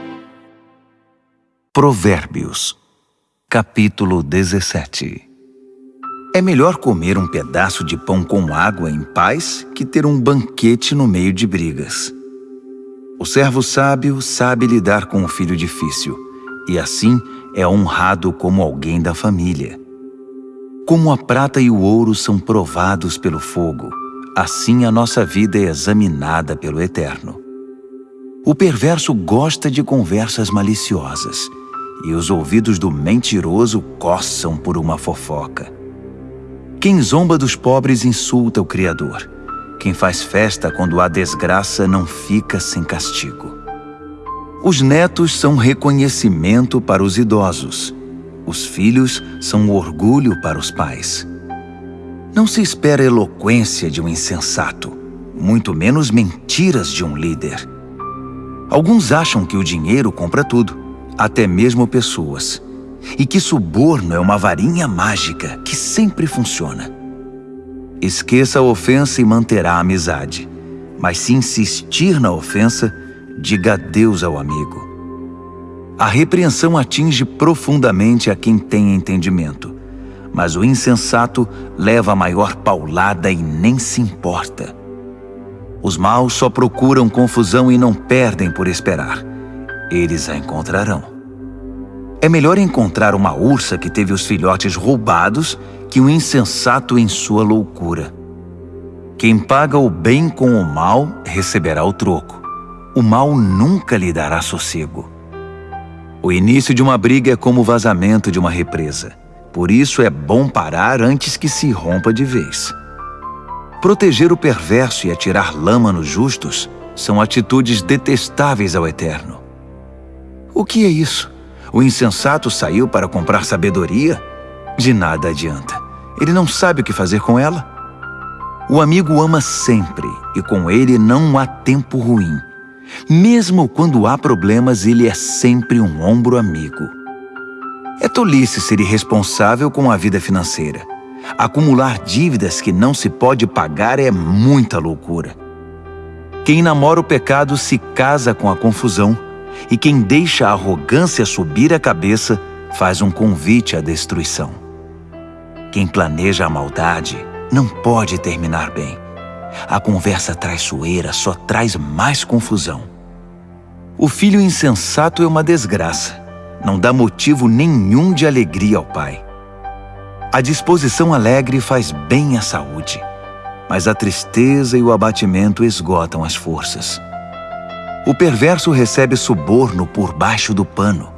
Speaker 1: Provérbios, capítulo 17 É melhor comer um pedaço de pão com água em paz que ter um banquete no meio de brigas. O servo sábio sabe lidar com o filho difícil, e assim é honrado como alguém da família. Como a prata e o ouro são provados pelo fogo, assim a nossa vida é examinada pelo Eterno. O perverso gosta de conversas maliciosas, e os ouvidos do mentiroso coçam por uma fofoca. Quem zomba dos pobres insulta o Criador. Quem faz festa quando há desgraça não fica sem castigo. Os netos são reconhecimento para os idosos, os filhos são orgulho para os pais. Não se espera eloquência de um insensato, muito menos mentiras de um líder. Alguns acham que o dinheiro compra tudo, até mesmo pessoas, e que suborno é uma varinha mágica que sempre funciona. Esqueça a ofensa e manterá a amizade, mas se insistir na ofensa, diga adeus ao amigo. A repreensão atinge profundamente a quem tem entendimento, mas o insensato leva a maior paulada e nem se importa. Os maus só procuram confusão e não perdem por esperar. Eles a encontrarão. É melhor encontrar uma ursa que teve os filhotes roubados que um insensato em sua loucura. Quem paga o bem com o mal receberá o troco. O mal nunca lhe dará sossego. O início de uma briga é como o vazamento de uma represa. Por isso é bom parar antes que se rompa de vez. Proteger o perverso e atirar lama nos justos são atitudes detestáveis ao Eterno. O que é isso? O insensato saiu para comprar sabedoria? De nada adianta. Ele não sabe o que fazer com ela. O amigo ama sempre e com ele não há tempo ruim. Mesmo quando há problemas, ele é sempre um ombro amigo. É tolice ser irresponsável com a vida financeira. Acumular dívidas que não se pode pagar é muita loucura. Quem namora o pecado se casa com a confusão, e quem deixa a arrogância subir a cabeça faz um convite à destruição. Quem planeja a maldade não pode terminar bem. A conversa traiçoeira só traz mais confusão. O filho insensato é uma desgraça. Não dá motivo nenhum de alegria ao pai. A disposição alegre faz bem à saúde, mas a tristeza e o abatimento esgotam as forças. O perverso recebe suborno por baixo do pano.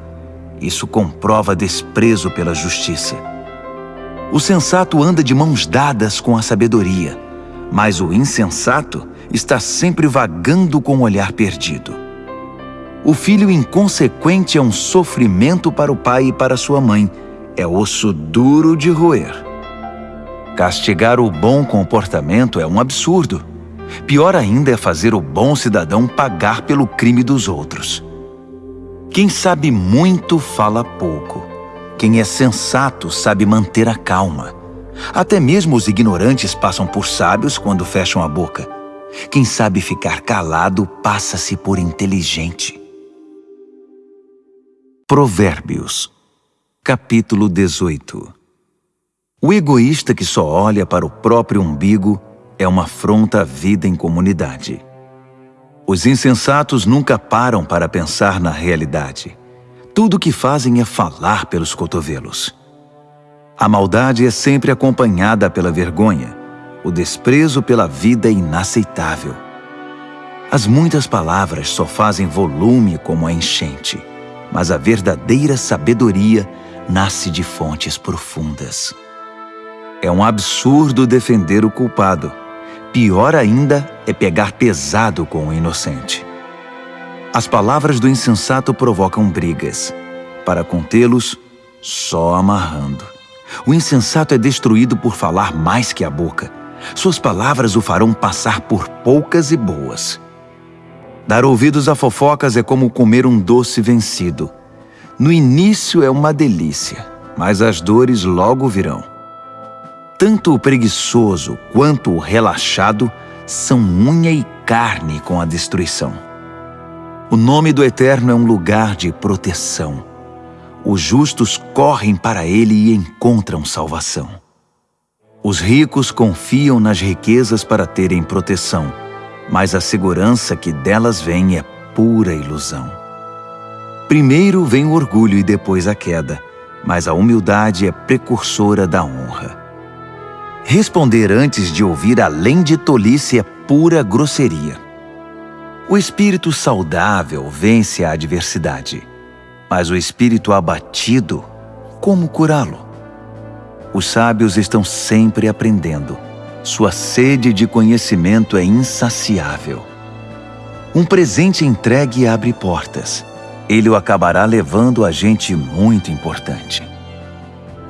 Speaker 1: Isso comprova desprezo pela justiça. O sensato anda de mãos dadas com a sabedoria mas o insensato está sempre vagando com o olhar perdido. O filho inconsequente é um sofrimento para o pai e para sua mãe, é osso duro de roer. Castigar o bom comportamento é um absurdo. Pior ainda é fazer o bom cidadão pagar pelo crime dos outros. Quem sabe muito fala pouco. Quem é sensato sabe manter a calma. Até mesmo os ignorantes passam por sábios quando fecham a boca. Quem sabe ficar calado passa-se por inteligente. Provérbios, capítulo 18 O egoísta que só olha para o próprio umbigo é uma afronta à vida em comunidade. Os insensatos nunca param para pensar na realidade. Tudo o que fazem é falar pelos cotovelos. A maldade é sempre acompanhada pela vergonha. O desprezo pela vida é inaceitável. As muitas palavras só fazem volume como a enchente, mas a verdadeira sabedoria nasce de fontes profundas. É um absurdo defender o culpado. Pior ainda é pegar pesado com o inocente. As palavras do insensato provocam brigas. Para contê-los, só amarrando. O insensato é destruído por falar mais que a boca. Suas palavras o farão passar por poucas e boas. Dar ouvidos a fofocas é como comer um doce vencido. No início é uma delícia, mas as dores logo virão. Tanto o preguiçoso quanto o relaxado são unha e carne com a destruição. O nome do Eterno é um lugar de proteção. Os justos correm para ele e encontram salvação. Os ricos confiam nas riquezas para terem proteção, mas a segurança que delas vem é pura ilusão. Primeiro vem o orgulho e depois a queda, mas a humildade é precursora da honra. Responder antes de ouvir além de tolice é pura grosseria. O espírito saudável vence a adversidade, mas o espírito abatido, como curá-lo? Os sábios estão sempre aprendendo. Sua sede de conhecimento é insaciável. Um presente entregue abre portas. Ele o acabará levando a gente muito importante.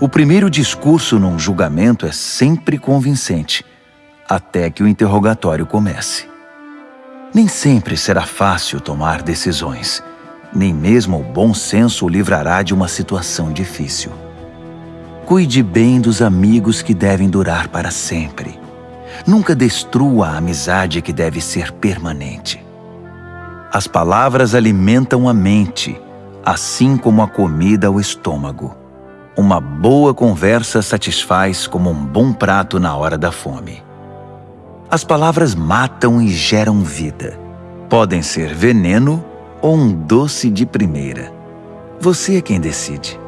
Speaker 1: O primeiro discurso num julgamento é sempre convincente, até que o interrogatório comece. Nem sempre será fácil tomar decisões. Nem mesmo o bom senso o livrará de uma situação difícil. Cuide bem dos amigos que devem durar para sempre. Nunca destrua a amizade que deve ser permanente. As palavras alimentam a mente, assim como a comida o estômago. Uma boa conversa satisfaz como um bom prato na hora da fome. As palavras matam e geram vida. Podem ser veneno ou um doce de primeira. Você é quem decide.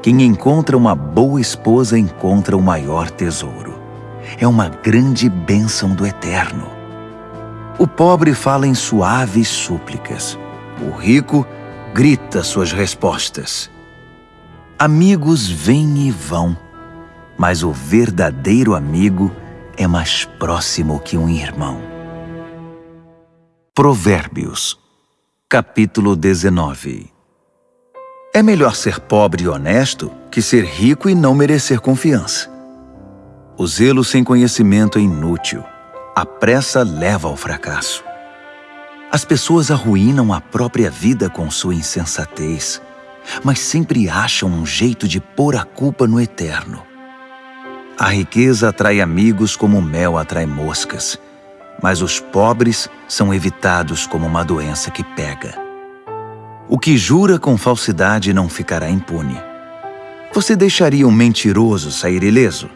Speaker 1: Quem encontra uma boa esposa encontra o maior tesouro. É uma grande bênção do Eterno. O pobre fala em suaves súplicas. O rico grita suas respostas. Amigos vêm e vão, mas o verdadeiro amigo é mais próximo que um irmão. Provérbios, capítulo 19 É melhor ser pobre e honesto que ser rico e não merecer confiança. O zelo sem conhecimento é inútil. A pressa leva ao fracasso. As pessoas arruinam a própria vida com sua insensatez, mas sempre acham um jeito de pôr a culpa no eterno. A riqueza atrai amigos como o mel atrai moscas, mas os pobres são evitados como uma doença que pega. O que jura com falsidade não ficará impune. Você deixaria um mentiroso sair ileso?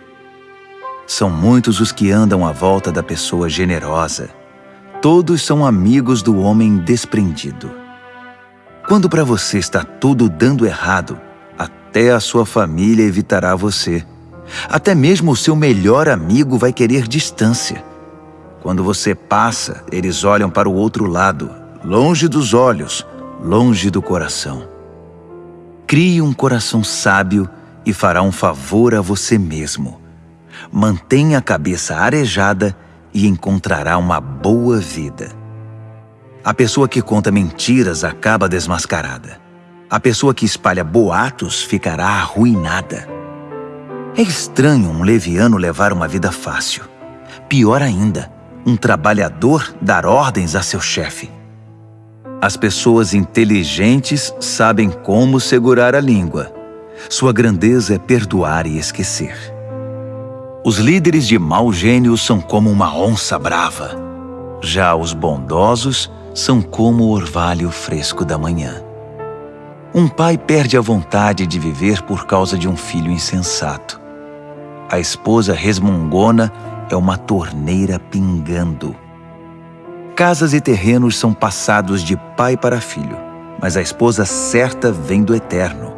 Speaker 1: São muitos os que andam à volta da pessoa generosa. Todos são amigos do homem desprendido. Quando para você está tudo dando errado, até a sua família evitará você até mesmo o seu melhor amigo vai querer distância. Quando você passa, eles olham para o outro lado, longe dos olhos, longe do coração. Crie um coração sábio e fará um favor a você mesmo. Mantenha a cabeça arejada e encontrará uma boa vida. A pessoa que conta mentiras acaba desmascarada. A pessoa que espalha boatos ficará arruinada. É estranho um leviano levar uma vida fácil. Pior ainda, um trabalhador dar ordens a seu chefe. As pessoas inteligentes sabem como segurar a língua. Sua grandeza é perdoar e esquecer. Os líderes de mau gênio são como uma onça brava. Já os bondosos são como o orvalho fresco da manhã. Um pai perde a vontade de viver por causa de um filho insensato. A esposa resmungona é uma torneira pingando. Casas e terrenos são passados de pai para filho, mas a esposa certa vem do eterno.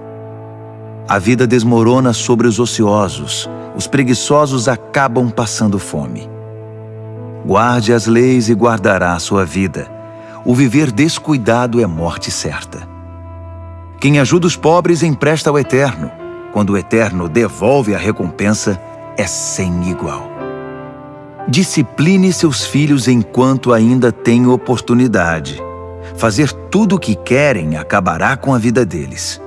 Speaker 1: A vida desmorona sobre os ociosos, os preguiçosos acabam passando fome. Guarde as leis e guardará a sua vida. O viver descuidado é morte certa. Quem ajuda os pobres empresta ao Eterno. Quando o Eterno devolve a recompensa, é sem igual. Discipline seus filhos enquanto ainda tem oportunidade. Fazer tudo o que querem acabará com a vida deles.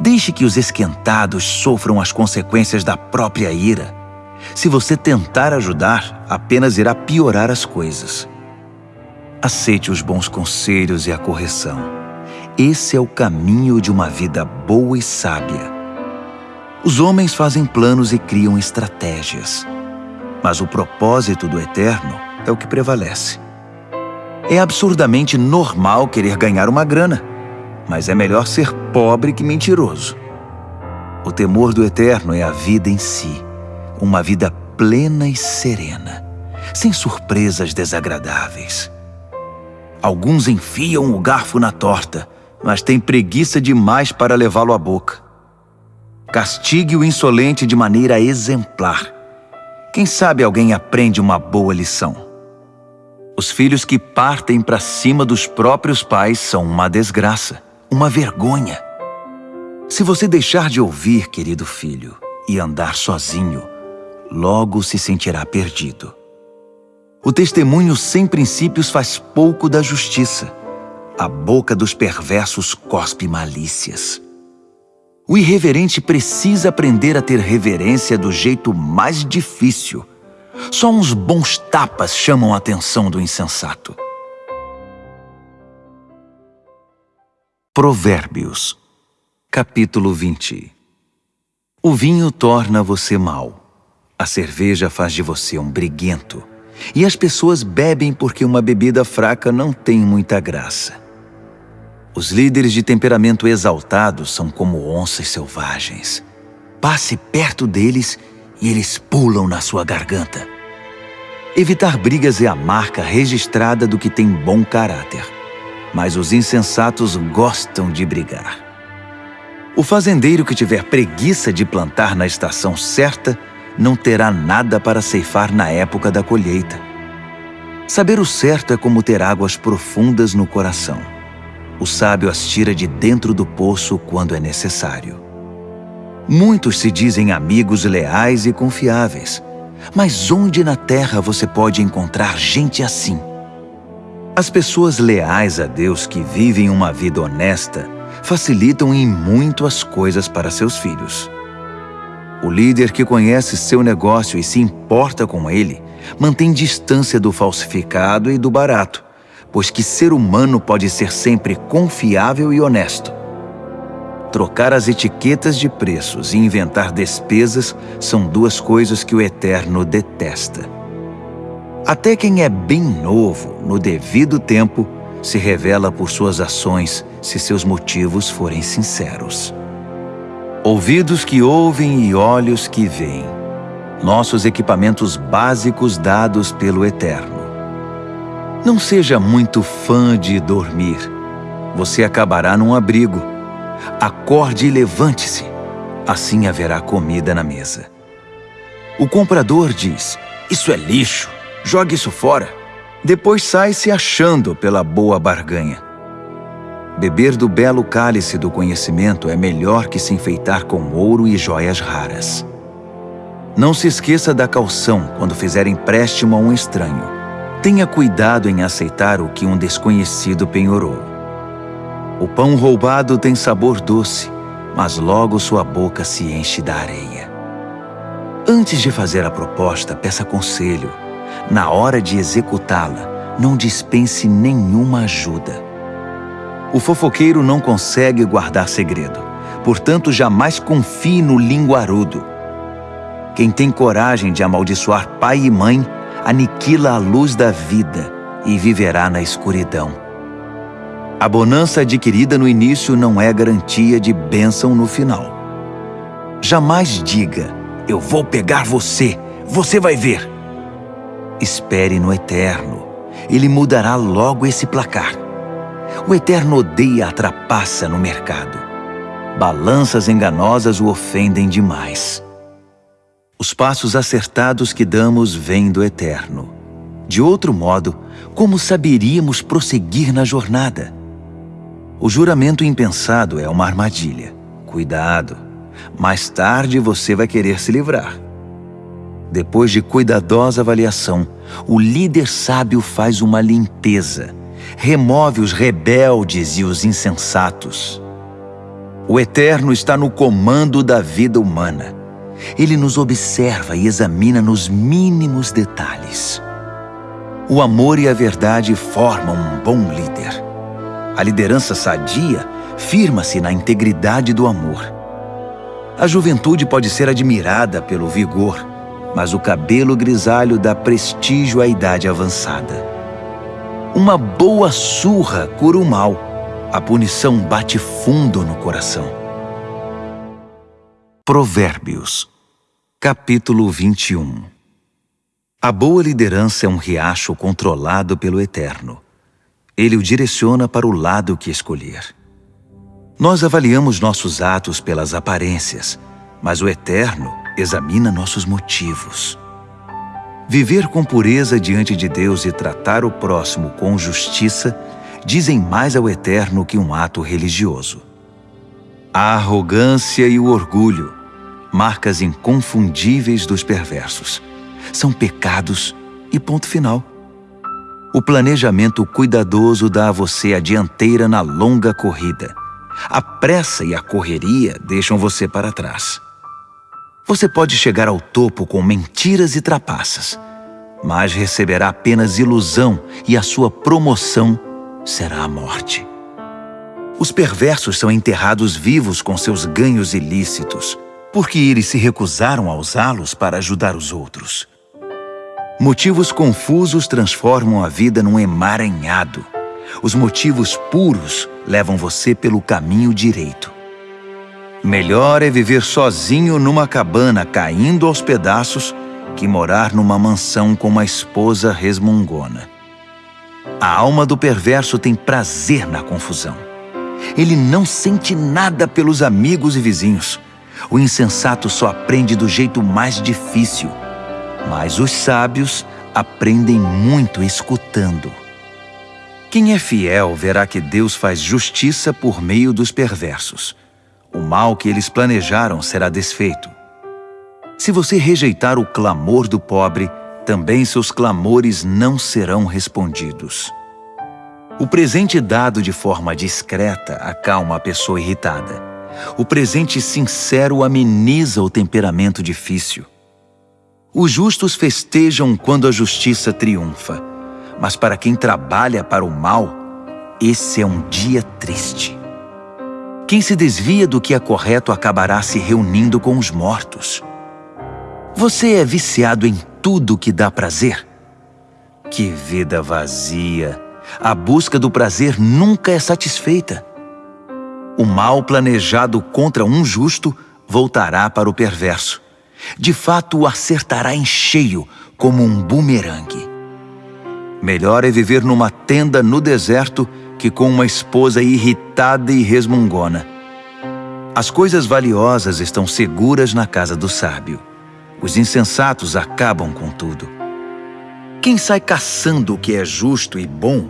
Speaker 1: Deixe que os esquentados sofram as consequências da própria ira. Se você tentar ajudar, apenas irá piorar as coisas. Aceite os bons conselhos e a correção. Esse é o caminho de uma vida boa e sábia. Os homens fazem planos e criam estratégias. Mas o propósito do Eterno é o que prevalece. É absurdamente normal querer ganhar uma grana mas é melhor ser pobre que mentiroso. O temor do Eterno é a vida em si, uma vida plena e serena, sem surpresas desagradáveis. Alguns enfiam o garfo na torta, mas têm preguiça demais para levá-lo à boca. Castigue o insolente de maneira exemplar. Quem sabe alguém aprende uma boa lição. Os filhos que partem para cima dos próprios pais são uma desgraça uma vergonha. Se você deixar de ouvir, querido filho, e andar sozinho, logo se sentirá perdido. O testemunho sem princípios faz pouco da justiça. A boca dos perversos cospe malícias. O irreverente precisa aprender a ter reverência do jeito mais difícil. Só uns bons tapas chamam a atenção do insensato. Provérbios, capítulo 20 O vinho torna você mau, a cerveja faz de você um briguento, e as pessoas bebem porque uma bebida fraca não tem muita graça. Os líderes de temperamento exaltado são como onças selvagens. Passe perto deles e eles pulam na sua garganta. Evitar brigas é a marca registrada do que tem bom caráter mas os insensatos gostam de brigar. O fazendeiro que tiver preguiça de plantar na estação certa não terá nada para ceifar na época da colheita. Saber o certo é como ter águas profundas no coração. O sábio as tira de dentro do poço quando é necessário. Muitos se dizem amigos leais e confiáveis, mas onde na terra você pode encontrar gente assim? As pessoas leais a Deus que vivem uma vida honesta facilitam em muito as coisas para seus filhos. O líder que conhece seu negócio e se importa com ele mantém distância do falsificado e do barato, pois que ser humano pode ser sempre confiável e honesto. Trocar as etiquetas de preços e inventar despesas são duas coisas que o Eterno detesta. Até quem é bem novo, no devido tempo, se revela por suas ações se seus motivos forem sinceros. Ouvidos que ouvem e olhos que veem. Nossos equipamentos básicos dados pelo Eterno. Não seja muito fã de dormir. Você acabará num abrigo. Acorde e levante-se. Assim haverá comida na mesa. O comprador diz, isso é lixo. Jogue isso fora. Depois sai se achando pela boa barganha. Beber do belo cálice do conhecimento é melhor que se enfeitar com ouro e joias raras. Não se esqueça da calção quando fizer empréstimo a um estranho. Tenha cuidado em aceitar o que um desconhecido penhorou. O pão roubado tem sabor doce, mas logo sua boca se enche da areia. Antes de fazer a proposta, peça conselho na hora de executá-la, não dispense nenhuma ajuda. O fofoqueiro não consegue guardar segredo, Portanto, jamais confie no linguarudo. Quem tem coragem de amaldiçoar pai e mãe, aniquila a luz da vida e viverá na escuridão. A bonança adquirida no início não é garantia de bênção no final. Jamais diga, eu vou pegar você, você vai ver. Espere no Eterno, ele mudará logo esse placar. O Eterno odeia a trapaça no mercado. Balanças enganosas o ofendem demais. Os passos acertados que damos vêm do Eterno. De outro modo, como saberíamos prosseguir na jornada? O juramento impensado é uma armadilha. Cuidado, mais tarde você vai querer se livrar. Depois de cuidadosa avaliação, o líder sábio faz uma limpeza, remove os rebeldes e os insensatos. O Eterno está no comando da vida humana ele nos observa e examina nos mínimos detalhes. O amor e a verdade formam um bom líder. A liderança sadia firma-se na integridade do amor. A juventude pode ser admirada pelo vigor, mas o cabelo grisalho dá prestígio à idade avançada. Uma boa surra cura o mal. A punição bate fundo no coração. Provérbios Capítulo 21 A boa liderança é um riacho controlado pelo Eterno. Ele o direciona para o lado que escolher. Nós avaliamos nossos atos pelas aparências, mas o Eterno examina nossos motivos. Viver com pureza diante de Deus e tratar o próximo com justiça dizem mais ao Eterno que um ato religioso. A arrogância e o orgulho marcas inconfundíveis dos perversos. São pecados e ponto final. O planejamento cuidadoso dá a você a dianteira na longa corrida. A pressa e a correria deixam você para trás. Você pode chegar ao topo com mentiras e trapaças, mas receberá apenas ilusão e a sua promoção será a morte. Os perversos são enterrados vivos com seus ganhos ilícitos porque eles se recusaram a usá-los para ajudar os outros. Motivos confusos transformam a vida num emaranhado. Os motivos puros levam você pelo caminho direito. Melhor é viver sozinho numa cabana caindo aos pedaços que morar numa mansão com uma esposa resmungona. A alma do perverso tem prazer na confusão. Ele não sente nada pelos amigos e vizinhos. O insensato só aprende do jeito mais difícil, mas os sábios aprendem muito escutando. Quem é fiel verá que Deus faz justiça por meio dos perversos. O mal que eles planejaram será desfeito. Se você rejeitar o clamor do pobre, também seus clamores não serão respondidos. O presente dado de forma discreta acalma a pessoa irritada. O presente sincero ameniza o temperamento difícil. Os justos festejam quando a justiça triunfa, mas para quem trabalha para o mal, esse é um dia triste. Quem se desvia do que é correto acabará se reunindo com os mortos. Você é viciado em tudo que dá prazer? Que vida vazia! A busca do prazer nunca é satisfeita. O mal planejado contra um justo voltará para o perverso. De fato, o acertará em cheio, como um bumerangue. Melhor é viver numa tenda no deserto que com uma esposa irritada e resmungona. As coisas valiosas estão seguras na casa do sábio. Os insensatos acabam com tudo. Quem sai caçando o que é justo e bom,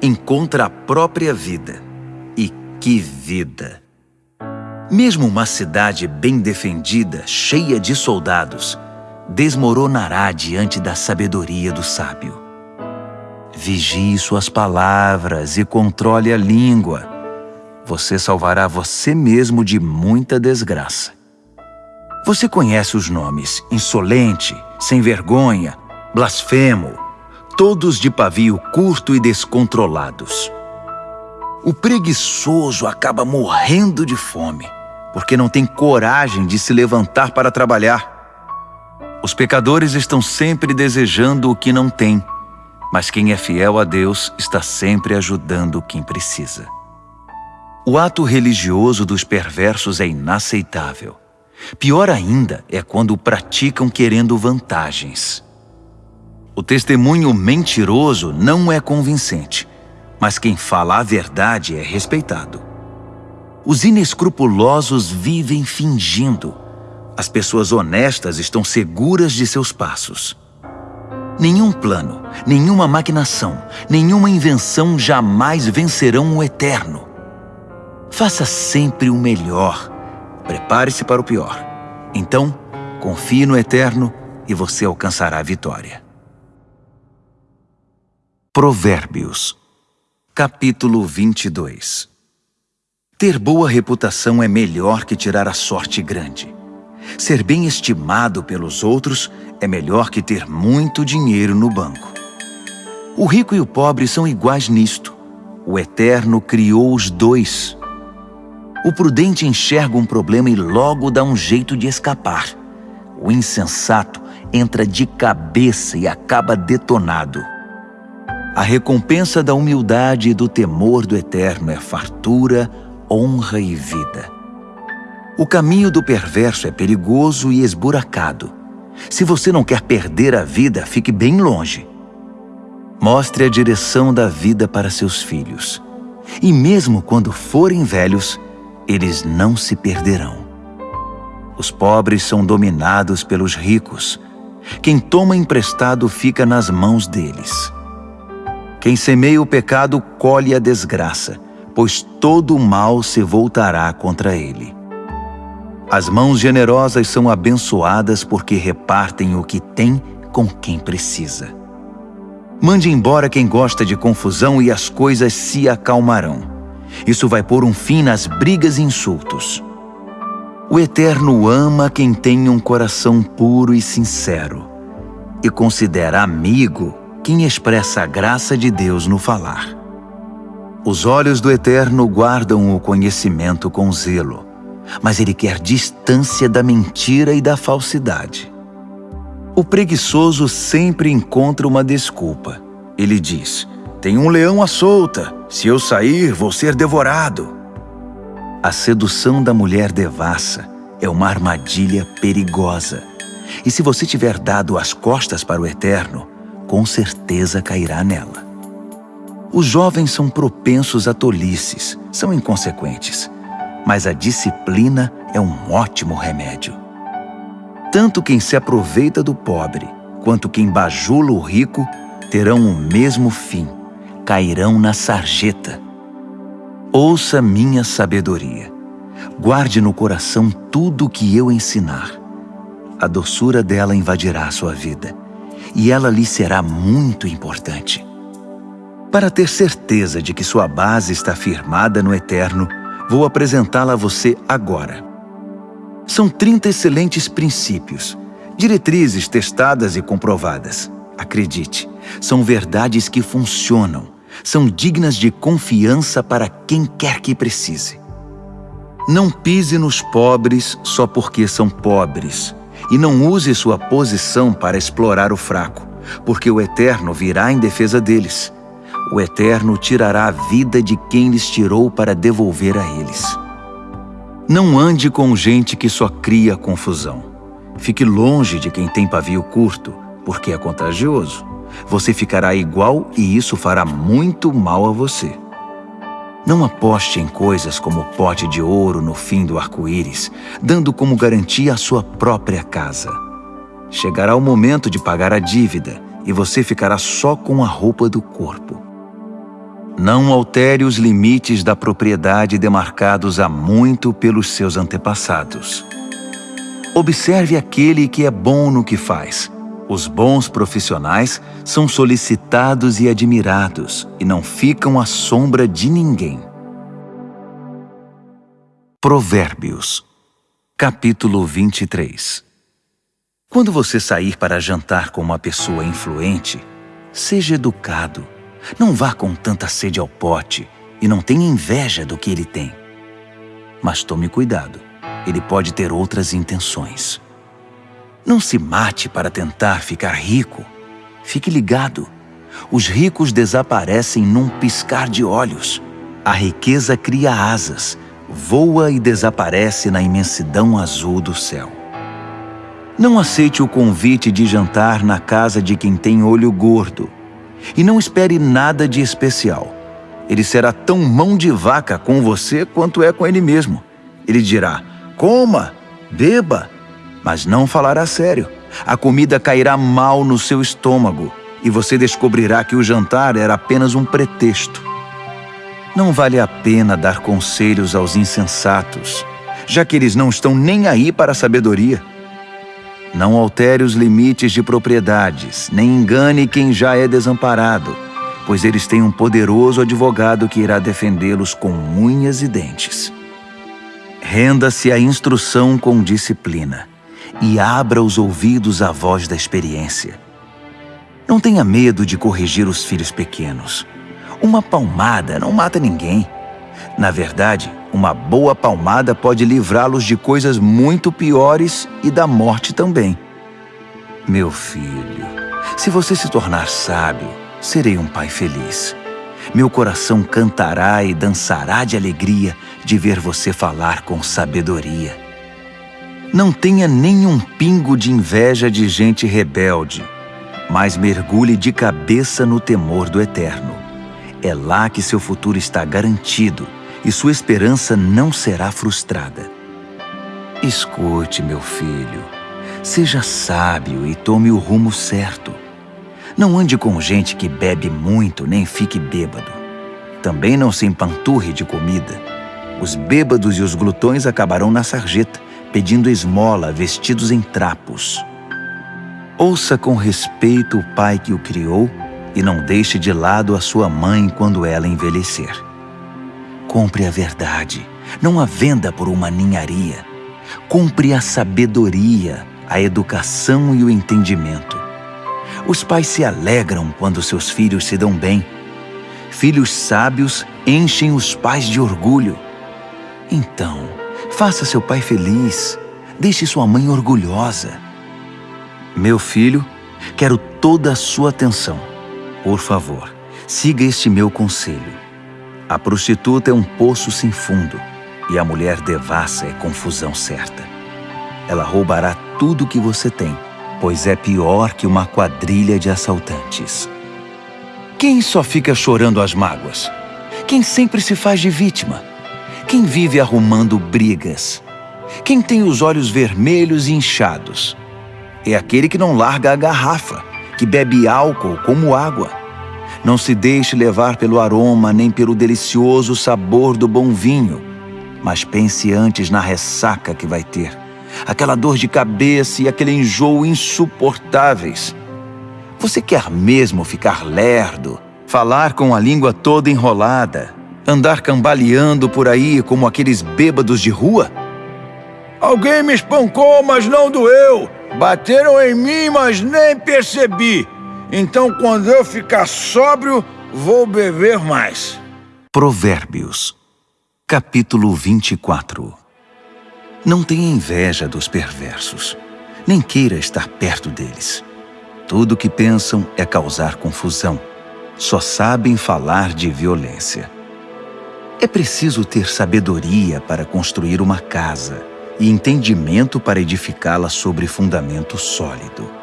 Speaker 1: encontra a própria vida. Que vida! Mesmo uma cidade bem defendida, cheia de soldados, desmoronará diante da sabedoria do sábio. Vigie suas palavras e controle a língua. Você salvará você mesmo de muita desgraça. Você conhece os nomes insolente, sem vergonha, blasfemo, todos de pavio curto e descontrolados. O preguiçoso acaba morrendo de fome,
Speaker 2: porque não têm coragem de se levantar para trabalhar. Os pecadores estão sempre desejando o que não têm, mas quem é fiel a Deus está sempre ajudando quem precisa. O ato religioso dos perversos é inaceitável. Pior ainda é quando o praticam querendo vantagens. O testemunho mentiroso não é convincente, mas quem fala a verdade é respeitado. Os inescrupulosos vivem fingindo. As pessoas honestas estão seguras de seus passos. Nenhum plano, nenhuma maquinação, nenhuma invenção jamais vencerão o eterno. Faça sempre o melhor. Prepare-se para o pior. Então, confie no eterno e você alcançará a vitória. Provérbios, capítulo 22 Ter boa reputação é melhor que tirar a sorte grande. Ser bem estimado pelos outros é melhor que ter muito dinheiro no banco. O rico e o pobre são iguais nisto. O Eterno criou os dois. O prudente enxerga um problema e logo dá um jeito de escapar. O insensato entra de cabeça e acaba detonado. A recompensa da humildade e do temor do Eterno é fartura, honra e vida. O caminho do perverso é perigoso e esburacado. Se você não quer perder a vida, fique bem longe. Mostre a direção da vida para seus filhos. E mesmo quando forem velhos, eles não se perderão. Os pobres são dominados pelos ricos. Quem toma emprestado fica nas mãos deles. Quem semeia o pecado colhe a desgraça, pois todo o mal se voltará contra ele. As mãos generosas são abençoadas porque repartem o que tem com quem precisa. Mande embora quem gosta de confusão e as coisas se acalmarão. Isso vai pôr um fim nas brigas e insultos. O Eterno ama quem tem um coração puro e sincero e considera amigo quem expressa a graça de Deus no falar. Os olhos do Eterno guardam o conhecimento com zelo, mas ele quer distância da mentira e da falsidade. O preguiçoso sempre encontra uma desculpa. Ele diz, tem um leão à solta, se eu sair, vou ser devorado. A sedução da mulher devassa é uma armadilha perigosa. E se você tiver dado as costas para o Eterno, com certeza cairá nela. Os jovens são propensos a tolices, são inconsequentes, mas a disciplina é um ótimo remédio. Tanto quem se aproveita do pobre, quanto quem bajula o rico, terão o mesmo fim, cairão na sarjeta. Ouça minha sabedoria. Guarde no coração tudo o que eu ensinar. A doçura dela invadirá a sua vida e ela lhe será muito importante. Para ter certeza de que sua base está firmada no eterno, vou apresentá-la a você agora. São 30 excelentes princípios, diretrizes testadas e comprovadas. Acredite, são verdades que funcionam, são dignas de confiança para quem quer que precise. Não pise nos pobres só porque são pobres, e não use sua posição para explorar o fraco, porque o Eterno virá em defesa deles. O Eterno tirará a vida de quem lhes tirou para devolver a eles. Não ande com gente que só cria confusão. Fique longe de quem tem pavio curto, porque é contagioso. Você ficará igual e isso fará muito mal a você. Não aposte em coisas como pote de ouro no fim do arco-íris, dando como garantia a sua própria casa. Chegará o momento de pagar a dívida e você ficará só com a roupa do corpo. Não altere os limites da propriedade demarcados há muito pelos seus antepassados. Observe aquele que é bom no que faz. Os bons profissionais são solicitados e admirados e não ficam à sombra de ninguém. Provérbios, capítulo 23 Quando você sair para jantar com uma pessoa influente, seja educado não vá com tanta sede ao pote e não tenha inveja do que ele tem. Mas tome cuidado.
Speaker 1: ele pode ter outras intenções. Não se mate para tentar ficar rico. Fique ligado. Os ricos desaparecem num piscar de olhos. A riqueza cria asas, voa e desaparece na imensidão azul do céu. Não aceite o convite de jantar na casa de quem tem olho gordo. E não espere nada de especial. Ele será tão mão de vaca com você quanto é com ele mesmo. Ele dirá: coma, beba, mas não falará sério. A comida cairá mal no seu estômago e você descobrirá que o jantar era apenas um pretexto. Não vale a pena dar conselhos aos insensatos, já que eles não estão nem aí para a sabedoria. Não altere os limites de propriedades, nem engane quem já é desamparado, pois eles têm um poderoso advogado que irá defendê-los com unhas e dentes. Renda-se à instrução com disciplina e abra os ouvidos à voz da experiência. Não tenha medo de corrigir os filhos pequenos. Uma palmada não mata ninguém. Na verdade, uma boa palmada pode livrá-los de coisas muito piores e da morte também. Meu filho, se você se tornar sábio, serei um pai feliz. Meu coração cantará e dançará de alegria de ver você falar com sabedoria. Não tenha nenhum pingo de inveja de gente rebelde, mas mergulhe de cabeça no temor do Eterno. É lá que seu futuro está garantido e sua esperança não será frustrada. Escute, meu filho, seja sábio e tome o rumo certo. Não ande com gente que bebe muito nem fique bêbado. Também não se empanturre de comida. Os bêbados e os glutões acabarão na sarjeta, pedindo esmola vestidos em trapos. Ouça com respeito o pai que o criou e não deixe de lado a sua mãe quando ela envelhecer. Compre a verdade, não a venda por uma ninharia. Compre a sabedoria, a educação e o entendimento. Os pais se alegram quando seus filhos se dão bem. Filhos sábios enchem os pais de orgulho. Então, faça seu pai feliz. Deixe sua mãe orgulhosa. Meu filho, quero toda a sua atenção. Por favor, siga este meu conselho. A prostituta é um poço sem fundo e a mulher devassa é confusão certa. Ela roubará tudo que você tem, pois é pior que uma quadrilha de assaltantes. Quem só fica chorando as mágoas? Quem sempre se faz de vítima? Quem vive arrumando brigas? Quem tem os olhos vermelhos e inchados? É aquele que não larga a garrafa, que bebe álcool como água não se deixe levar pelo aroma nem pelo delicioso sabor do bom vinho, mas pense antes na ressaca que vai ter, aquela dor de cabeça e aquele enjoo insuportáveis. Você quer mesmo ficar lerdo, falar com a língua toda enrolada, andar cambaleando por aí como aqueles bêbados de rua?
Speaker 2: Alguém me espancou, mas não doeu. Bateram em mim, mas nem percebi. Então, quando eu ficar sóbrio, vou beber mais.
Speaker 1: Provérbios, capítulo 24 Não tenha inveja dos perversos, nem queira estar perto deles. Tudo o que pensam é causar confusão. Só sabem falar de violência. É preciso ter sabedoria para construir uma casa e entendimento para edificá-la sobre fundamento sólido.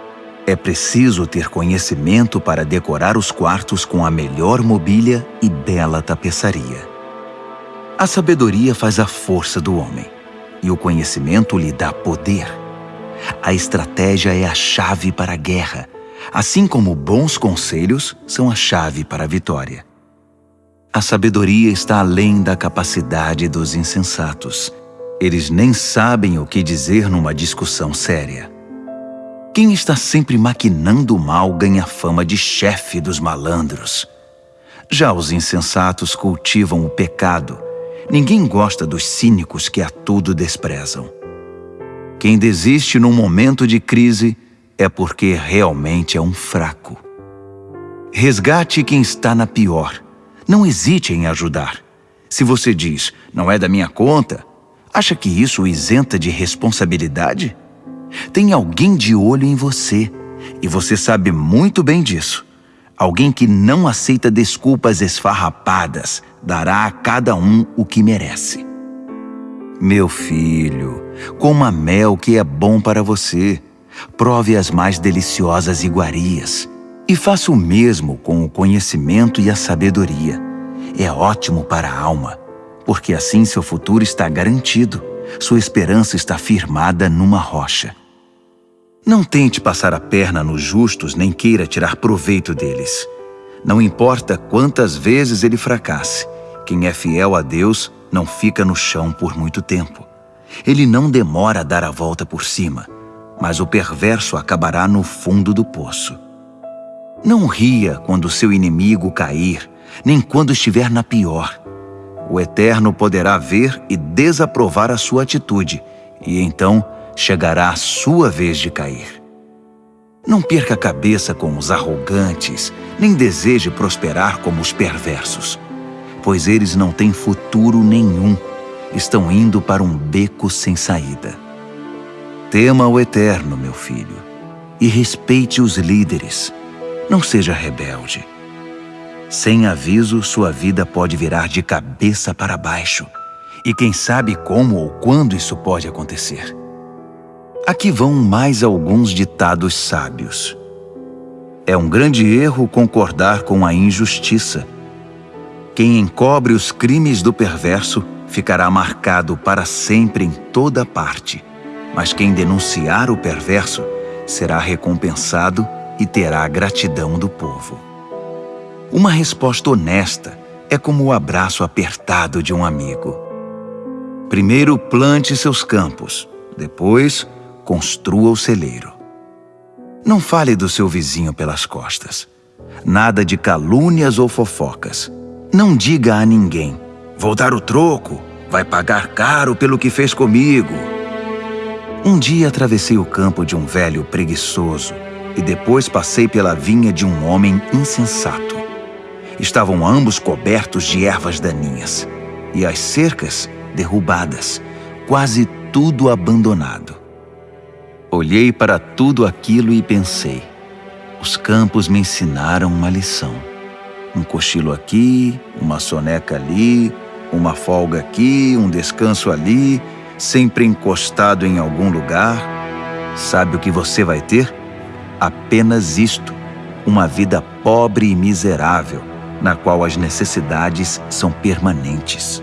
Speaker 1: É preciso ter conhecimento para decorar os quartos com a melhor mobília e bela tapeçaria. A sabedoria faz a força do homem, e o conhecimento lhe dá poder. A estratégia é a chave para a guerra, assim como bons conselhos são a chave para a vitória. A sabedoria está além da capacidade dos insensatos. Eles nem sabem o que dizer numa discussão séria. Quem está sempre maquinando o mal ganha fama de chefe dos malandros. Já os insensatos cultivam o pecado. Ninguém gosta dos cínicos que a tudo desprezam. Quem desiste num momento de crise é porque realmente é um fraco. Resgate quem está na pior. Não hesite em ajudar. Se você diz, não é da minha conta, Acha que isso o isenta de responsabilidade? Tem alguém de olho em você, e você sabe muito bem disso. Alguém que não aceita desculpas esfarrapadas dará a cada um o que merece. Meu filho, coma mel que é bom para você. Prove as mais deliciosas iguarias. E faça o mesmo com o conhecimento e a sabedoria. É ótimo para a alma, porque assim seu futuro está garantido. Sua esperança está firmada numa rocha. Não tente passar a perna nos justos nem queira tirar proveito deles. Não importa quantas vezes ele fracasse, quem é fiel a Deus não fica no chão por muito tempo. Ele não demora a dar a volta por cima, mas o perverso acabará no fundo do poço. Não ria quando seu inimigo cair, nem quando estiver na pior. O Eterno poderá ver e desaprovar a sua atitude, e então chegará a sua vez de cair. Não perca a cabeça com os arrogantes, nem deseje prosperar como os perversos, pois eles não têm futuro nenhum, estão indo para um beco sem saída. Tema o Eterno, meu filho, e respeite os líderes. Não seja rebelde. Sem aviso, sua vida pode virar de cabeça para baixo. E quem sabe como ou quando isso pode acontecer. Aqui vão mais alguns ditados sábios. É um grande erro concordar com a injustiça. Quem encobre os crimes do perverso ficará marcado para sempre em toda parte, mas quem denunciar o perverso será recompensado e terá a gratidão do povo. Uma resposta honesta é como o abraço apertado de um amigo. Primeiro plante seus campos, depois construa o celeiro. Não fale do seu vizinho pelas costas. Nada de calúnias ou fofocas. Não diga a ninguém: Vou dar o troco, vai pagar caro pelo que fez comigo. Um dia atravessei o campo de um velho preguiçoso e depois passei pela vinha de um homem insensato. Estavam ambos cobertos de ervas daninhas e as cercas derrubadas, quase tudo abandonado. Olhei para tudo aquilo e pensei: os campos me ensinaram uma lição. Um cochilo aqui, uma soneca ali, uma folga aqui, um descanso ali, sempre encostado em algum lugar. Sabe o que você vai ter? Apenas isto: uma vida pobre e miserável, na qual as necessidades são permanentes.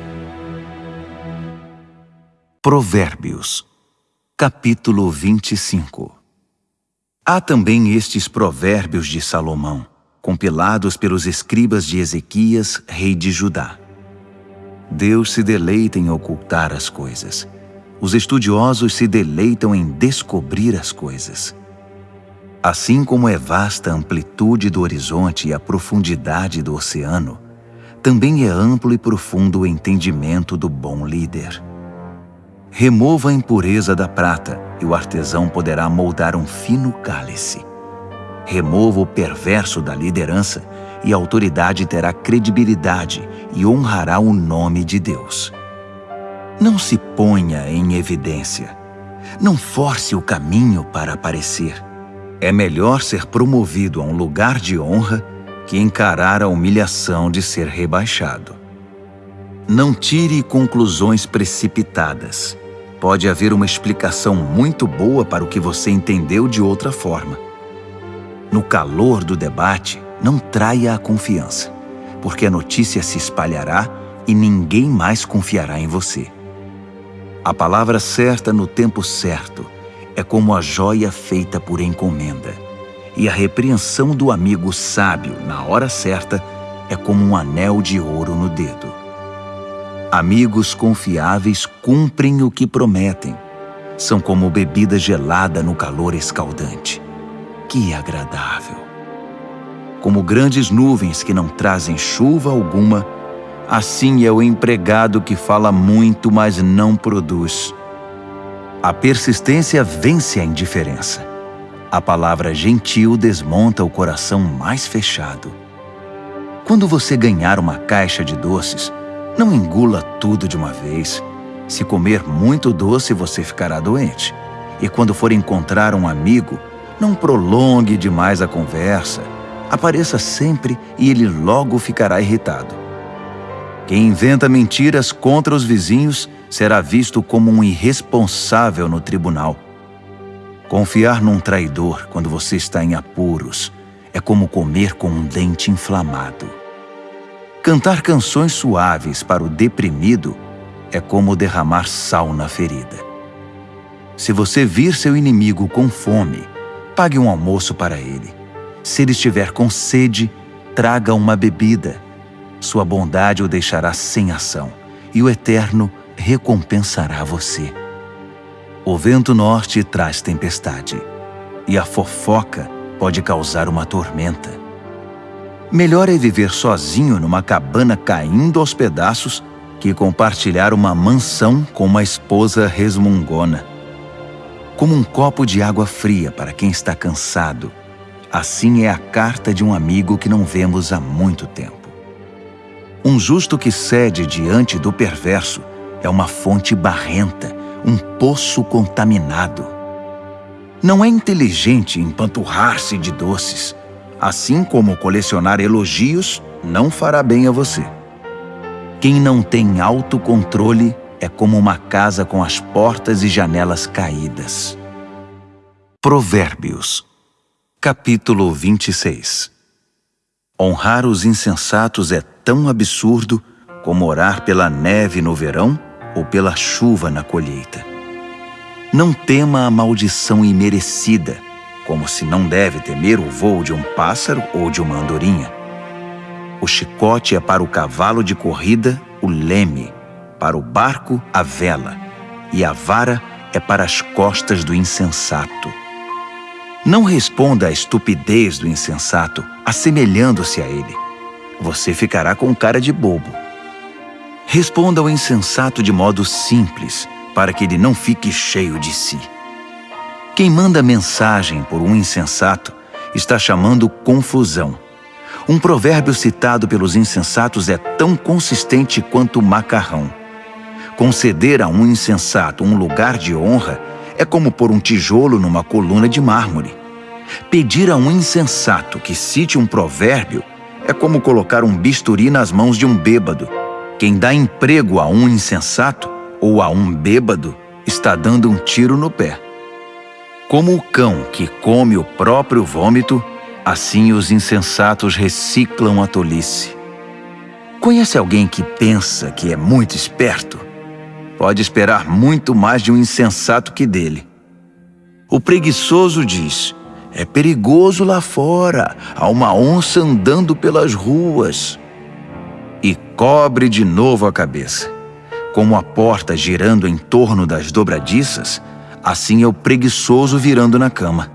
Speaker 1: Provérbios Capítulo 25 Há também estes provérbios de Salomão, compilados pelos escribas de Ezequias, rei de Judá. Deus se deleita em ocultar as coisas. Os estudiosos se deleitam em descobrir as coisas. Assim como é vasta a amplitude do horizonte e a profundidade do oceano, também é amplo e profundo o entendimento do bom líder. Remova a impureza da prata, e o artesão poderá moldar um fino cálice. Remova o perverso da liderança, e a autoridade terá credibilidade e honrará o nome de Deus. Não se ponha em evidência. Não force o caminho para aparecer. É melhor ser promovido a um lugar de honra que encarar a humilhação de ser rebaixado. Não tire conclusões precipitadas pode haver uma explicação muito boa para o que você entendeu de outra forma. No calor do debate, não traia a confiança, porque a notícia se espalhará e ninguém mais confiará em você. A palavra certa no tempo certo é como a joia feita por encomenda, e a repreensão do amigo sábio na hora certa é como um anel de ouro no dedo. Amigos confiáveis cumprem o que prometem. São como bebida gelada no calor escaldante. Que agradável! Como grandes nuvens que não trazem chuva alguma, assim é o empregado que fala muito, mas não produz. A persistência vence a indiferença. A palavra gentil desmonta o coração mais fechado. Quando você ganhar uma caixa de doces, não engula tudo de uma vez. Se comer muito doce, você ficará doente. E quando for encontrar um amigo, não prolongue demais a conversa. Apareça sempre e ele logo ficará irritado. Quem inventa mentiras contra os vizinhos será visto como um irresponsável no tribunal. Confiar num traidor quando você está em apuros é como comer com um dente inflamado. Cantar canções suaves para o deprimido é como derramar sal na ferida. Se você vir seu inimigo com fome, pague um almoço para ele. Se ele estiver com sede, traga uma bebida. Sua bondade o deixará sem ação, e o Eterno recompensará você. O vento norte traz tempestade, e a fofoca pode causar uma tormenta. Melhor é viver sozinho numa cabana caindo aos pedaços que compartilhar uma mansão com uma esposa resmungona. Como um copo de água fria para quem está cansado, assim é a carta de um amigo que não vemos há muito tempo. Um justo que cede diante do perverso é uma fonte barrenta, um poço contaminado. Não é inteligente empanturrar-se de doces, assim como colecionar elogios não fará bem a você. Quem não tem autocontrole é como uma casa com as portas e janelas caídas. Provérbios, capítulo 26 Honrar os insensatos é tão absurdo como orar pela neve no verão ou pela chuva na colheita. Não tema a maldição imerecida, como se não deve temer o voo de um pássaro ou de uma andorinha. O chicote é para o cavalo de corrida o leme, para o barco a vela, e a vara é para as costas do insensato. Não responda à estupidez do insensato, assemelhando-se a ele. Você ficará com cara de bobo. Responda ao insensato de modo simples, para que ele não fique cheio de si. Quem manda mensagem por um insensato está chamando confusão. Um provérbio citado pelos insensatos é tão consistente quanto o macarrão. Conceder a um insensato um lugar de honra é como pôr um tijolo numa coluna de mármore. Pedir a um insensato que cite um provérbio é como colocar um bisturi nas mãos de um bêbado. Quem dá emprego a um insensato ou a um bêbado está dando um tiro no pé. Como o cão que come o próprio vômito, assim os insensatos reciclam a tolice. Conhece alguém que pensa que é muito esperto? Pode esperar muito mais de um insensato que dele. O preguiçoso diz: É perigoso lá fora, há uma onça andando pelas ruas. Cobre de novo a cabeça. Como a porta girando em torno das dobradiças, assim é o preguiçoso virando na cama.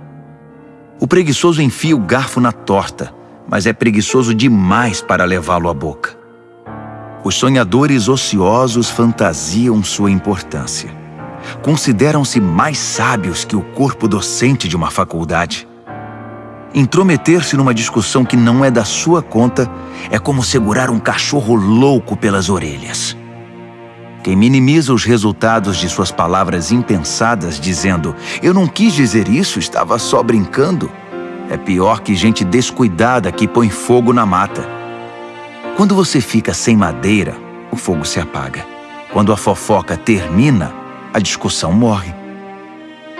Speaker 1: O preguiçoso enfia o garfo na torta, mas é preguiçoso demais para levá-lo à boca. Os sonhadores ociosos fantasiam sua importância. Consideram-se mais sábios que o corpo docente de uma faculdade. Intrometer-se numa discussão que não é da sua conta é como segurar um cachorro louco pelas orelhas. Quem minimiza os resultados de suas palavras impensadas, dizendo eu não quis dizer isso, estava só brincando, é pior que gente descuidada que põe fogo na mata. Quando você fica sem madeira, o fogo se apaga. Quando a fofoca termina, a discussão morre.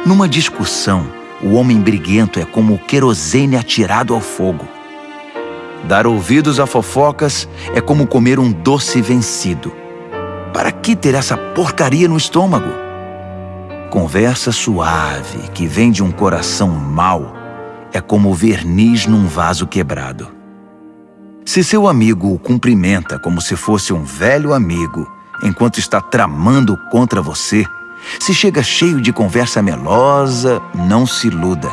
Speaker 1: Numa discussão, o homem briguento é como o querosene atirado ao fogo. Dar ouvidos a fofocas é como comer um doce vencido. Para que ter essa porcaria no estômago? Conversa suave que vem de um coração mau é como verniz num vaso quebrado. Se seu amigo o cumprimenta como se fosse um velho amigo, enquanto está tramando contra você, se chega cheio de conversa melosa, não se iluda.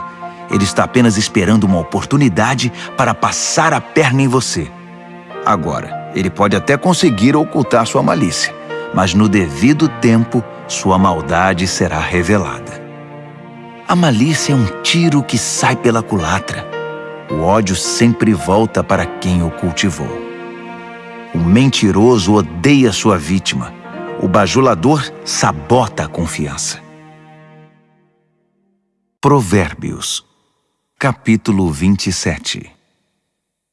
Speaker 1: Ele está apenas esperando uma oportunidade para passar a perna em você. Agora, ele pode até conseguir ocultar sua malícia mas no devido tempo sua maldade será revelada. A malícia é um tiro que sai pela culatra. O ódio sempre volta para quem o cultivou. O mentiroso odeia sua vítima. O bajulador sabota a confiança. Provérbios, capítulo 27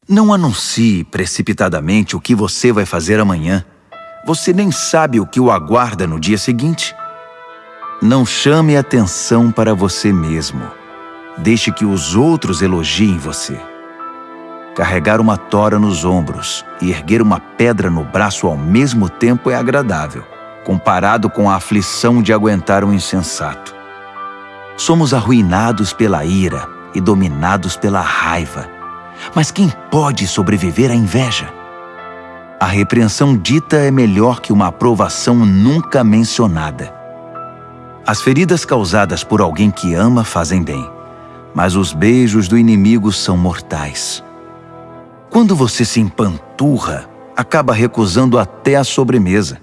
Speaker 1: Não anuncie precipitadamente o que você vai fazer amanhã. Você nem sabe o que o aguarda no dia seguinte. Não chame atenção para você mesmo. Deixe que os outros elogiem você. Carregar uma tora nos ombros e erguer uma pedra no braço ao mesmo tempo é agradável, comparado com a aflição de aguentar um insensato. Somos arruinados pela ira e dominados pela raiva. Mas quem pode sobreviver à inveja? A repreensão dita é melhor que uma aprovação nunca mencionada. As feridas causadas por alguém que ama fazem bem, mas os beijos do inimigo são mortais. Quando você se empanturra, acaba recusando até a sobremesa.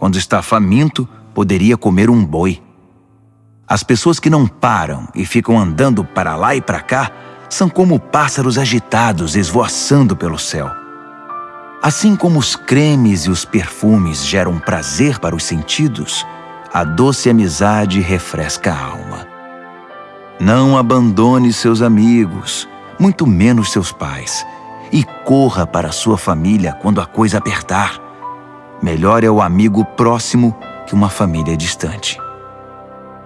Speaker 1: Quando está faminto, poderia comer um boi. As pessoas que não param e ficam andando para lá e para cá são como pássaros agitados esvoaçando pelo céu. Assim como os cremes e os perfumes geram prazer para os sentidos, a doce amizade refresca a alma. Não abandone seus amigos, muito menos seus pais, e corra para sua família quando a coisa apertar. Melhor é o amigo próximo que uma família distante.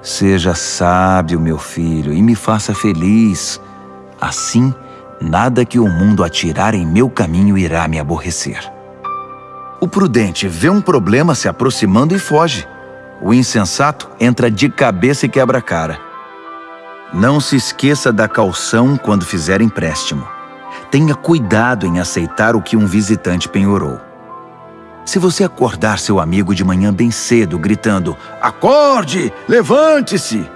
Speaker 1: Seja sábio, meu filho, e me faça feliz. Assim, nada que o mundo atirar em meu caminho irá me aborrecer. O prudente vê um problema se aproximando e foge. O insensato entra de cabeça e quebra a cara. Não se esqueça da calção quando fizer empréstimo. Tenha cuidado em aceitar o que um visitante penhorou. Se você acordar seu amigo de manhã bem cedo, gritando Acorde! Levante-se!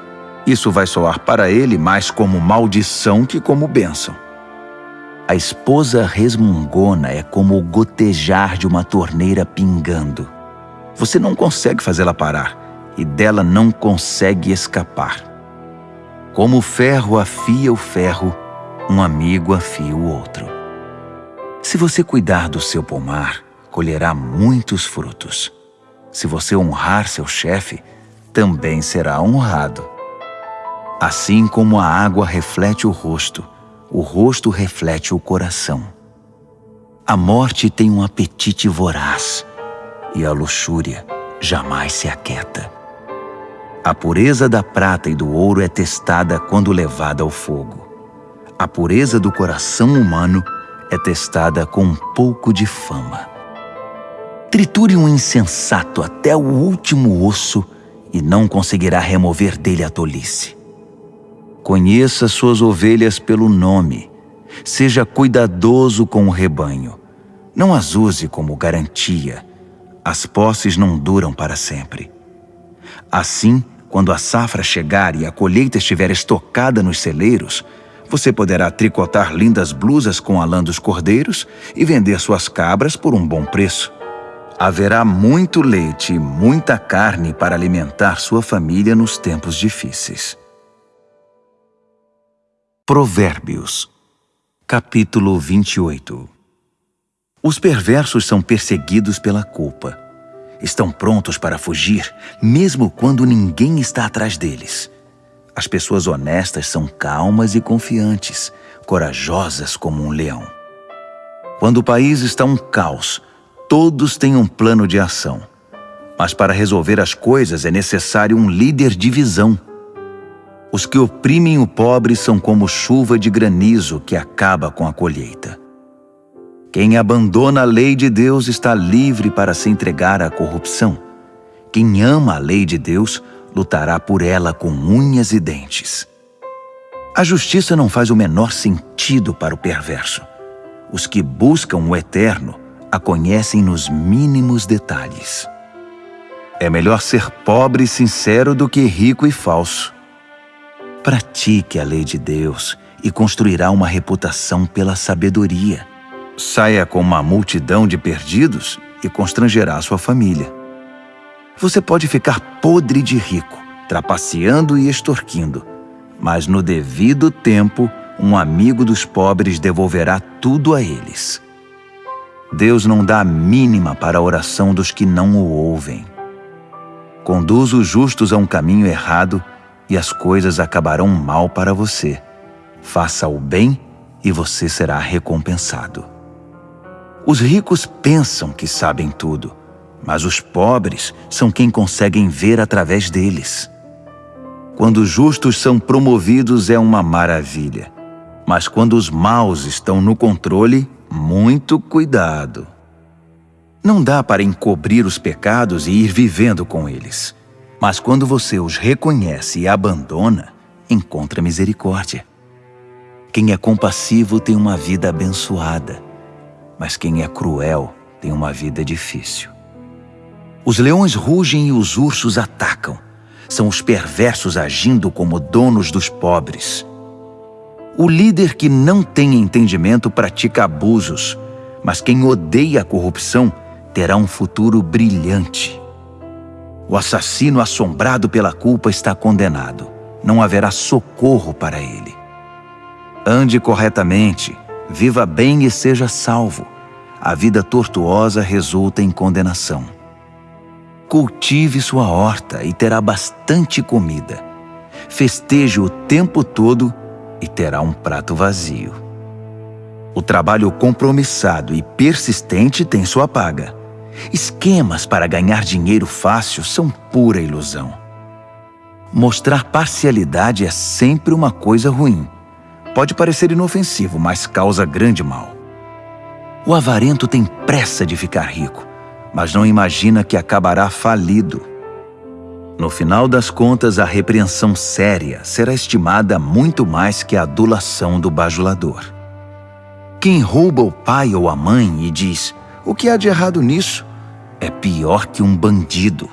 Speaker 1: Isso vai soar para ele mais como maldição que como bênção. A esposa resmungona é como o gotejar de uma torneira pingando. Você não consegue fazê-la parar e dela não consegue escapar. Como o ferro afia o ferro, um amigo afia o outro. Se você cuidar do seu pomar, colherá muitos frutos. Se você honrar seu chefe, também será honrado. Assim como a água reflete o rosto, o rosto reflete o coração. A morte tem um apetite voraz e a luxúria jamais se aquieta. A pureza da prata e do ouro é testada quando levada ao fogo. A pureza do coração humano é testada com um pouco de fama. Triture um insensato até o último osso e não conseguirá remover dele a tolice. Conheça suas ovelhas pelo nome. Seja cuidadoso com o rebanho. Não as use como garantia. As posses não duram para sempre. Assim, quando a safra chegar e a colheita estiver estocada nos celeiros, você poderá tricotar lindas blusas com a lã dos cordeiros e vender suas cabras por um bom preço. Haverá muito leite e muita carne para alimentar sua família nos tempos difíceis. Provérbios, capítulo 28 Os perversos são perseguidos pela culpa. Estão prontos para fugir, mesmo quando ninguém está atrás deles. As pessoas honestas são calmas e confiantes, corajosas como um leão. Quando o país está um caos, Todos têm um plano de ação. Mas para resolver as coisas é necessário um líder de visão. Os que oprimem o pobre são como chuva de granizo que acaba com a colheita. Quem abandona a lei de Deus está livre para se entregar à corrupção. Quem ama a lei de Deus lutará por ela com unhas e dentes. A justiça não faz o menor sentido para o perverso. Os que buscam o eterno a conhecem nos mínimos detalhes. É melhor ser pobre e sincero do que rico e falso. Pratique a lei de Deus e construirá uma reputação pela sabedoria. Saia com uma multidão de perdidos e constrangerá sua família. Você pode ficar podre de rico, trapaceando e extorquindo, mas no devido tempo, um amigo dos pobres devolverá tudo a eles. Deus não dá a mínima para a oração dos que não o ouvem. Conduz os justos a um caminho errado e as coisas acabarão mal para você. Faça o bem e você será recompensado. Os ricos pensam que sabem tudo, mas os pobres são quem conseguem ver através deles. Quando os justos são promovidos é uma maravilha, mas quando os maus estão no controle, muito cuidado. Não dá para encobrir os pecados e ir vivendo com eles. Mas quando você os reconhece e abandona, encontra misericórdia. Quem é compassivo tem uma vida abençoada, mas quem é cruel tem uma vida difícil. Os leões rugem e os ursos atacam. São os perversos agindo como donos dos pobres. O líder que não tem entendimento pratica abusos, mas quem odeia a corrupção terá um futuro brilhante. O assassino assombrado pela culpa está condenado. Não haverá socorro para ele. Ande corretamente, viva bem e seja salvo. A vida tortuosa resulta em condenação. Cultive sua horta e terá bastante comida. Festeje o tempo todo e terá um prato vazio. O trabalho compromissado e persistente tem sua paga. Esquemas para ganhar dinheiro fácil são pura ilusão. Mostrar parcialidade é sempre uma coisa ruim. Pode parecer inofensivo, mas causa grande mal. O avarento tem pressa de ficar rico, mas não imagina que acabará falido. No final das contas, a repreensão séria será estimada muito mais que a adulação do bajulador. Quem rouba o pai ou a mãe e diz: O que há de errado nisso? é pior que um bandido.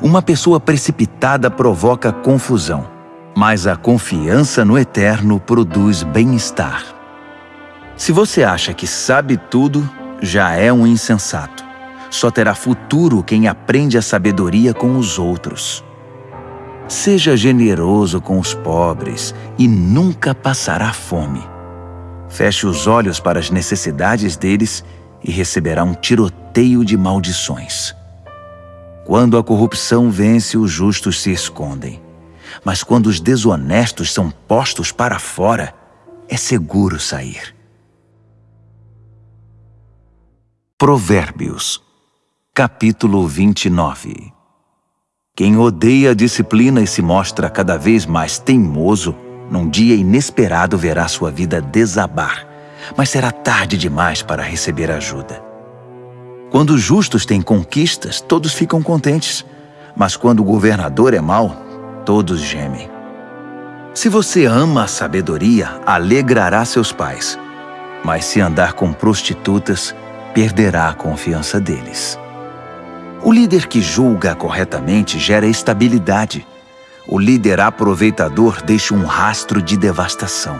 Speaker 1: Uma pessoa precipitada provoca confusão, mas a confiança no eterno produz bem-estar. Se você acha que sabe tudo, já é um insensato. Só terá futuro quem aprende a sabedoria com os outros. Seja generoso com os pobres e nunca passará fome. Feche os olhos para as necessidades deles e receberá um tiroteio de maldições. Quando a corrupção vence, os justos se escondem. Mas quando os desonestos são postos para fora, é seguro sair. Provérbios, capítulo 29 Quem odeia a disciplina e se mostra cada vez mais teimoso, num dia inesperado verá sua vida desabar mas será tarde demais para receber ajuda. Quando os justos têm conquistas, todos ficam contentes, mas quando o governador é mau, todos gemem. Se você ama a sabedoria, alegrará seus pais, mas se andar com prostitutas, perderá a confiança deles. O líder que julga corretamente gera estabilidade. O líder aproveitador deixa um rastro de devastação.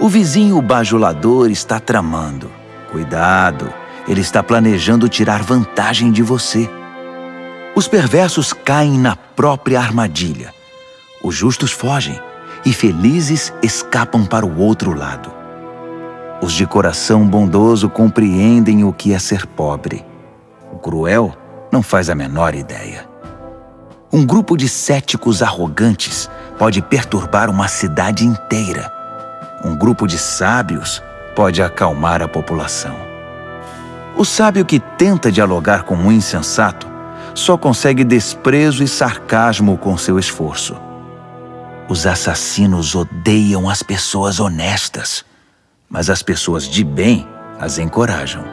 Speaker 1: O vizinho bajulador está tramando. Cuidado, ele está planejando tirar vantagem de você. Os perversos caem na própria armadilha. Os justos fogem e felizes escapam para o outro lado. Os de coração bondoso compreendem o que é ser pobre. O cruel não faz a menor ideia. Um grupo de céticos arrogantes pode perturbar uma cidade inteira um grupo de sábios pode acalmar a população. O sábio que tenta dialogar com um insensato só consegue desprezo e sarcasmo com seu esforço. Os assassinos odeiam as pessoas honestas, mas as pessoas de bem as encorajam.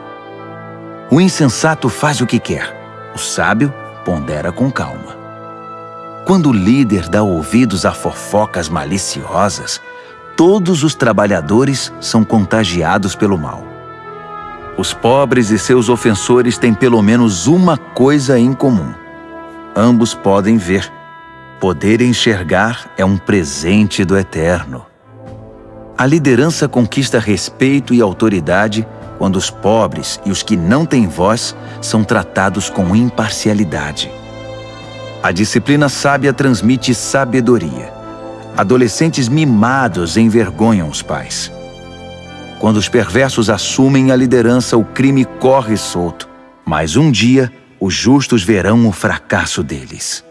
Speaker 1: O insensato faz o que quer, o sábio pondera com calma. Quando o líder dá ouvidos a fofocas maliciosas, todos os trabalhadores são contagiados pelo mal. Os pobres e seus ofensores têm pelo menos uma coisa em comum. Ambos podem ver. Poder enxergar é um presente do Eterno. A liderança conquista respeito e autoridade quando os pobres e os que não têm voz são tratados com imparcialidade. A disciplina sábia transmite sabedoria. Adolescentes mimados envergonham os pais. Quando os perversos assumem a liderança, o crime corre solto. Mas um dia, os justos verão o fracasso deles.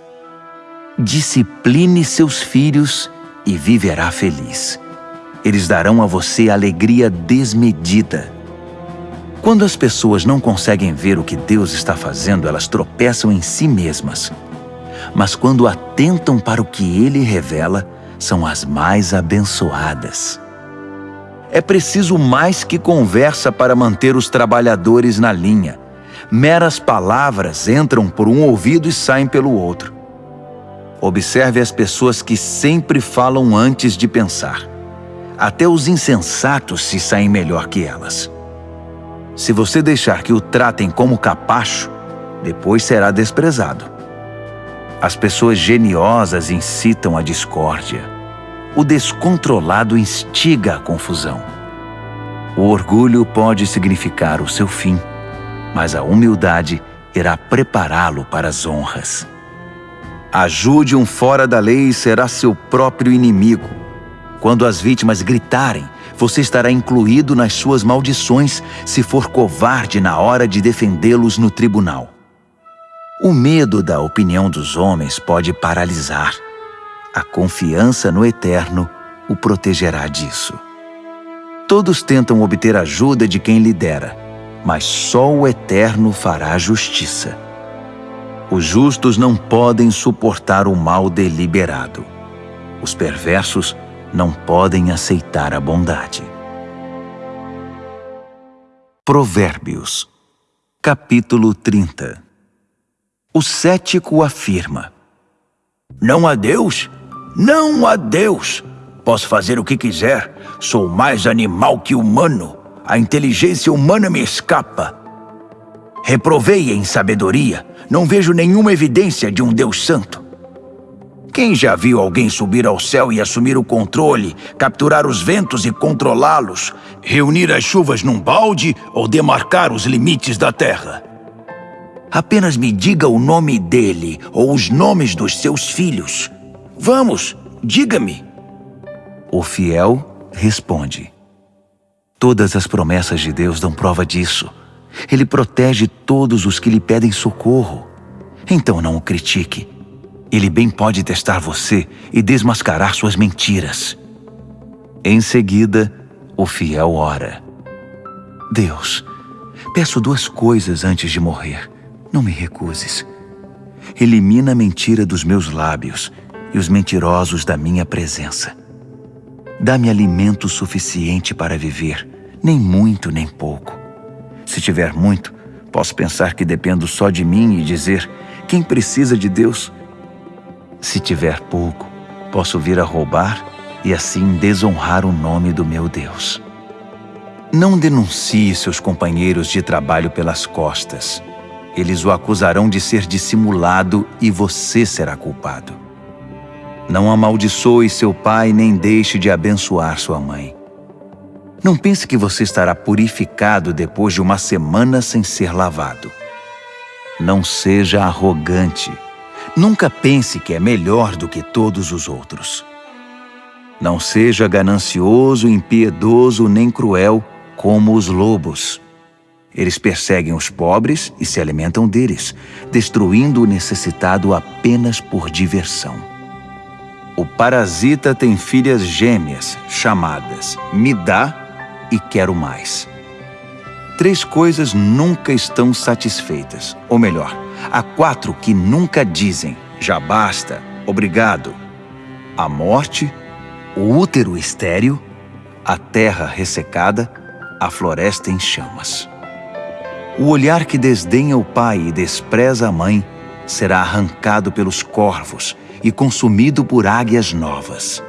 Speaker 1: Discipline seus filhos e viverá feliz. Eles darão a você alegria desmedida. Quando as pessoas não conseguem ver o que Deus está fazendo, elas tropeçam em si mesmas. Mas quando atentam para o que Ele revela, são as mais abençoadas. É preciso mais que conversa para manter os trabalhadores na linha. Meras palavras entram por um ouvido e saem pelo outro. Observe as pessoas que sempre falam antes de pensar. Até os insensatos se saem melhor que elas. Se você deixar que o tratem como capacho, depois será desprezado. As pessoas geniosas incitam a discórdia. O descontrolado instiga a confusão. O orgulho pode significar o seu fim, mas a humildade irá prepará-lo para as honras. Ajude um fora da lei e será seu próprio inimigo. Quando as vítimas gritarem, você estará incluído nas suas maldições se for covarde na hora de defendê-los no tribunal. O medo da opinião dos homens pode paralisar. A confiança no Eterno o protegerá disso. Todos tentam obter ajuda de quem lidera, mas só o Eterno fará justiça. Os justos não podem suportar o mal deliberado. Os perversos não podem aceitar a bondade. Provérbios, capítulo 30 O cético afirma:
Speaker 2: Não há Deus? Não há Deus! Posso fazer o que quiser, sou mais animal que humano. A inteligência humana me escapa. Reprovei em sabedoria, não vejo nenhuma evidência de um Deus santo. Quem já viu alguém subir ao céu e assumir o controle, capturar os ventos e controlá-los, reunir as chuvas num balde ou demarcar os limites da terra? Apenas me diga o nome dele ou os nomes dos seus filhos. Vamos, diga-me.
Speaker 1: O fiel responde: Todas as promessas de Deus dão prova disso. Ele protege todos os que lhe pedem socorro. Então não o critique. Ele bem pode testar você e desmascarar suas mentiras. Em seguida, o fiel ora. Deus, peço duas coisas antes de morrer. Não me recuses. Elimina a mentira dos meus lábios e os mentirosos da minha presença. Dá-me alimento suficiente para viver, nem muito nem pouco. Se tiver muito, posso pensar que dependo só de mim e dizer: quem precisa de Deus? Se tiver pouco, posso vir a roubar e assim desonrar o nome do meu Deus. Não denuncie seus companheiros de trabalho pelas costas. Eles o acusarão de ser dissimulado e você será culpado. Não amaldiçoe seu pai nem deixe de abençoar sua mãe. Não pense que você estará purificado depois de uma semana sem ser lavado. Não seja arrogante. Nunca pense que é melhor do que todos os outros. Não seja ganancioso, impiedoso nem cruel como os lobos. Eles perseguem os pobres e se alimentam deles, destruindo o necessitado apenas por diversão. O parasita tem filhas gêmeas, chamadas Me dá e quero mais. Três coisas nunca estão satisfeitas, ou melhor, há quatro que nunca dizem já basta, obrigado. A morte, o útero estéril, a terra ressecada, a floresta em chamas. O olhar que desdenha o pai e despreza a mãe será arrancado pelos corvos e consumido por águias novas.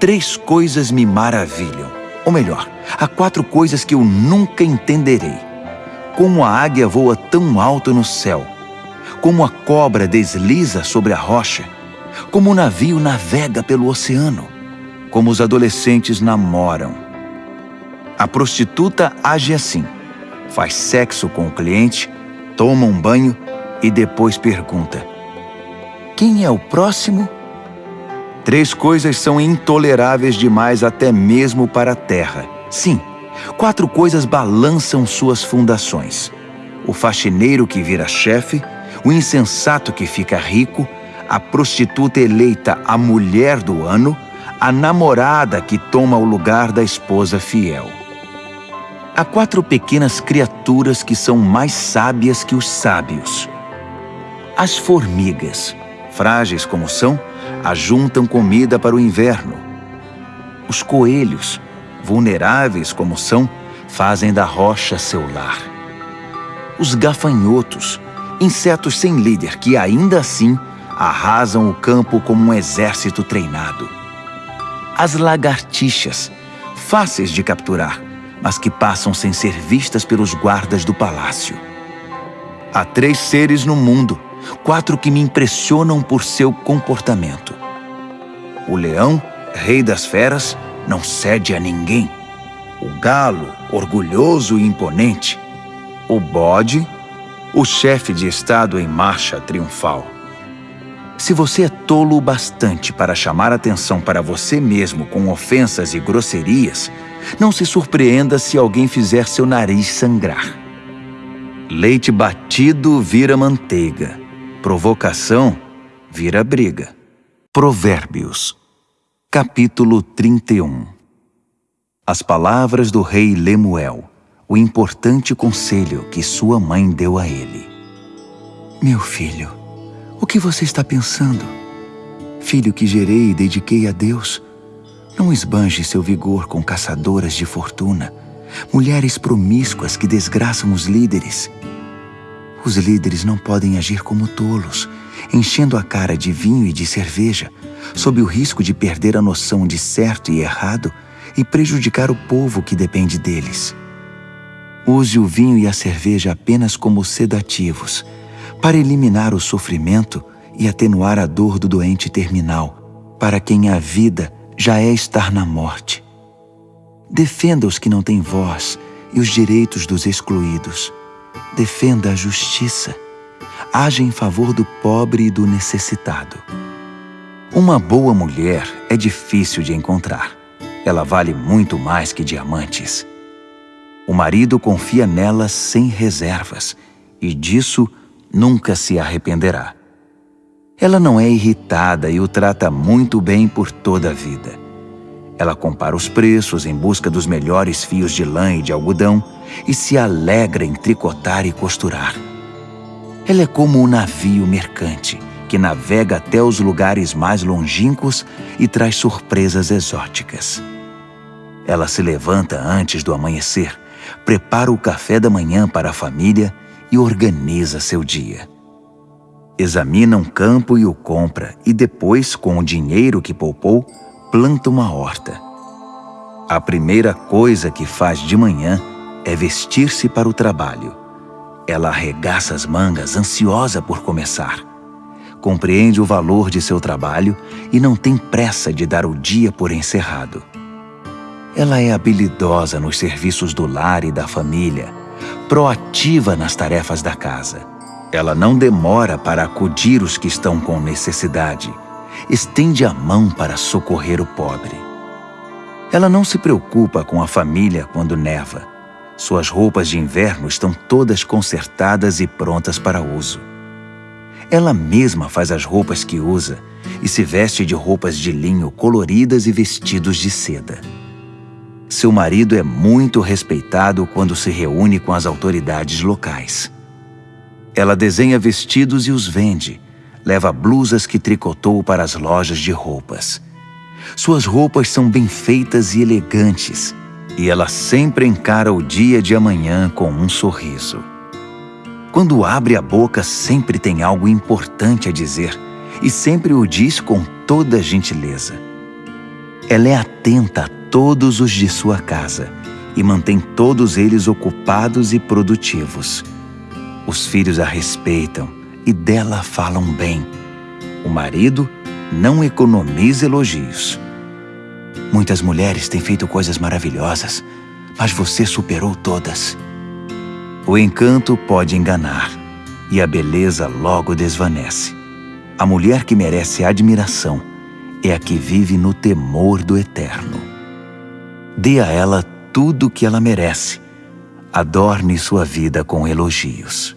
Speaker 1: Três coisas me maravilham ou melhor, há quatro coisas que eu nunca entenderei. Como a águia voa tão alto no céu, como a cobra desliza sobre a rocha, como o navio navega pelo oceano, como os adolescentes namoram. A prostituta age assim: faz sexo com o cliente, toma um banho e depois pergunta: Quem é o próximo? Três coisas são intoleráveis demais até mesmo para a terra. Sim, quatro coisas balançam suas fundações: o faxineiro que vira chefe, o insensato que fica rico, a prostituta eleita a mulher do ano, a namorada que toma o lugar da esposa fiel. Há quatro pequenas criaturas que são mais sábias que os sábios. As formigas, frágeis como são, ajuntam comida para o inverno. Os coelhos, vulneráveis como são, fazem da rocha seu lar. Os gafanhotos, insetos sem líder que ainda assim arrasam o campo como um exército treinado. As lagartixas, fáceis de capturar, mas que passam sem ser vistas pelos guardas do palácio. Há três seres no mundo, quatro que me impressionam por seu comportamento. O leão, rei das feras, não cede a ninguém. O galo, orgulhoso e imponente. O bode, o chefe de estado em marcha triunfal. Se você é tolo o bastante para chamar atenção para você mesmo com ofensas e grosserias, não se surpreenda se alguém fizer seu nariz sangrar. Leite batido vira manteiga. Provocação vira briga. Provérbios, capítulo 31 As palavras do rei Lemuel, o importante conselho que sua mãe deu a ele.
Speaker 2: Meu filho, o que você está pensando? Filho que gerei e dediquei a Deus, não esbanje seu vigor com caçadoras de fortuna, mulheres promíscuas que desgraçam os líderes. Os líderes não podem agir como tolos, enchendo a cara de vinho e de cerveja, sob o risco de perder a noção de certo e errado e prejudicar o povo que depende deles. Use o vinho e a cerveja apenas como sedativos, para eliminar o sofrimento e atenuar a dor do doente terminal, para quem a vida já é estar na morte. Defenda os que não têm voz e os direitos dos excluídos defenda a justiça, haja em favor do pobre e do necessitado. Uma boa mulher é difícil de encontrar. Ela vale muito mais que diamantes. O marido confia nela sem reservas e disso nunca se arrependerá. Ela não é irritada e o trata muito bem por toda a vida. Ela compara os preços em busca dos melhores fios de lã e de algodão e se alegra em tricotar e costurar. Ela é como um navio mercante que navega até os lugares mais longínquos e traz surpresas exóticas. Ela se levanta antes do amanhecer, prepara o café da manhã para a família e organiza seu dia. Examina um campo e o compra, e depois, com o dinheiro que poupou, planta uma horta. A primeira coisa que faz de manhã é vestir-se para o trabalho. Ela arregaça as mangas, ansiosa por começar. Compreende o valor de seu trabalho e não tem pressa de dar o dia por encerrado. Ela é habilidosa nos serviços do lar e da família, proativa nas tarefas da casa. Ela não demora para acudir os que estão com necessidade estende a mão para socorrer o pobre. Ela não se preocupa com a família quando neva. Suas roupas de inverno estão todas consertadas e prontas para uso. Ela mesma faz as roupas que usa e se veste de roupas de linho coloridas e vestidos de seda. Seu marido é muito respeitado quando se reúne com as autoridades locais. Ela desenha vestidos e os vende, leva blusas que tricotou para as lojas de roupas. Suas roupas são bem feitas e elegantes, e ela sempre encara o dia de amanhã com um sorriso. Quando abre a boca, sempre tem algo importante a dizer, e sempre o diz com toda gentileza. Ela é atenta a todos os de sua casa e mantém todos eles ocupados e produtivos. Os filhos a respeitam e dela falam bem. O marido não economiza elogios. Muitas mulheres têm feito coisas maravilhosas, mas você superou todas. O encanto pode enganar e a beleza logo desvanece. A mulher que merece admiração é a que vive no temor do eterno. Dê a ela tudo o que ela merece.
Speaker 1: adorne sua vida com elogios.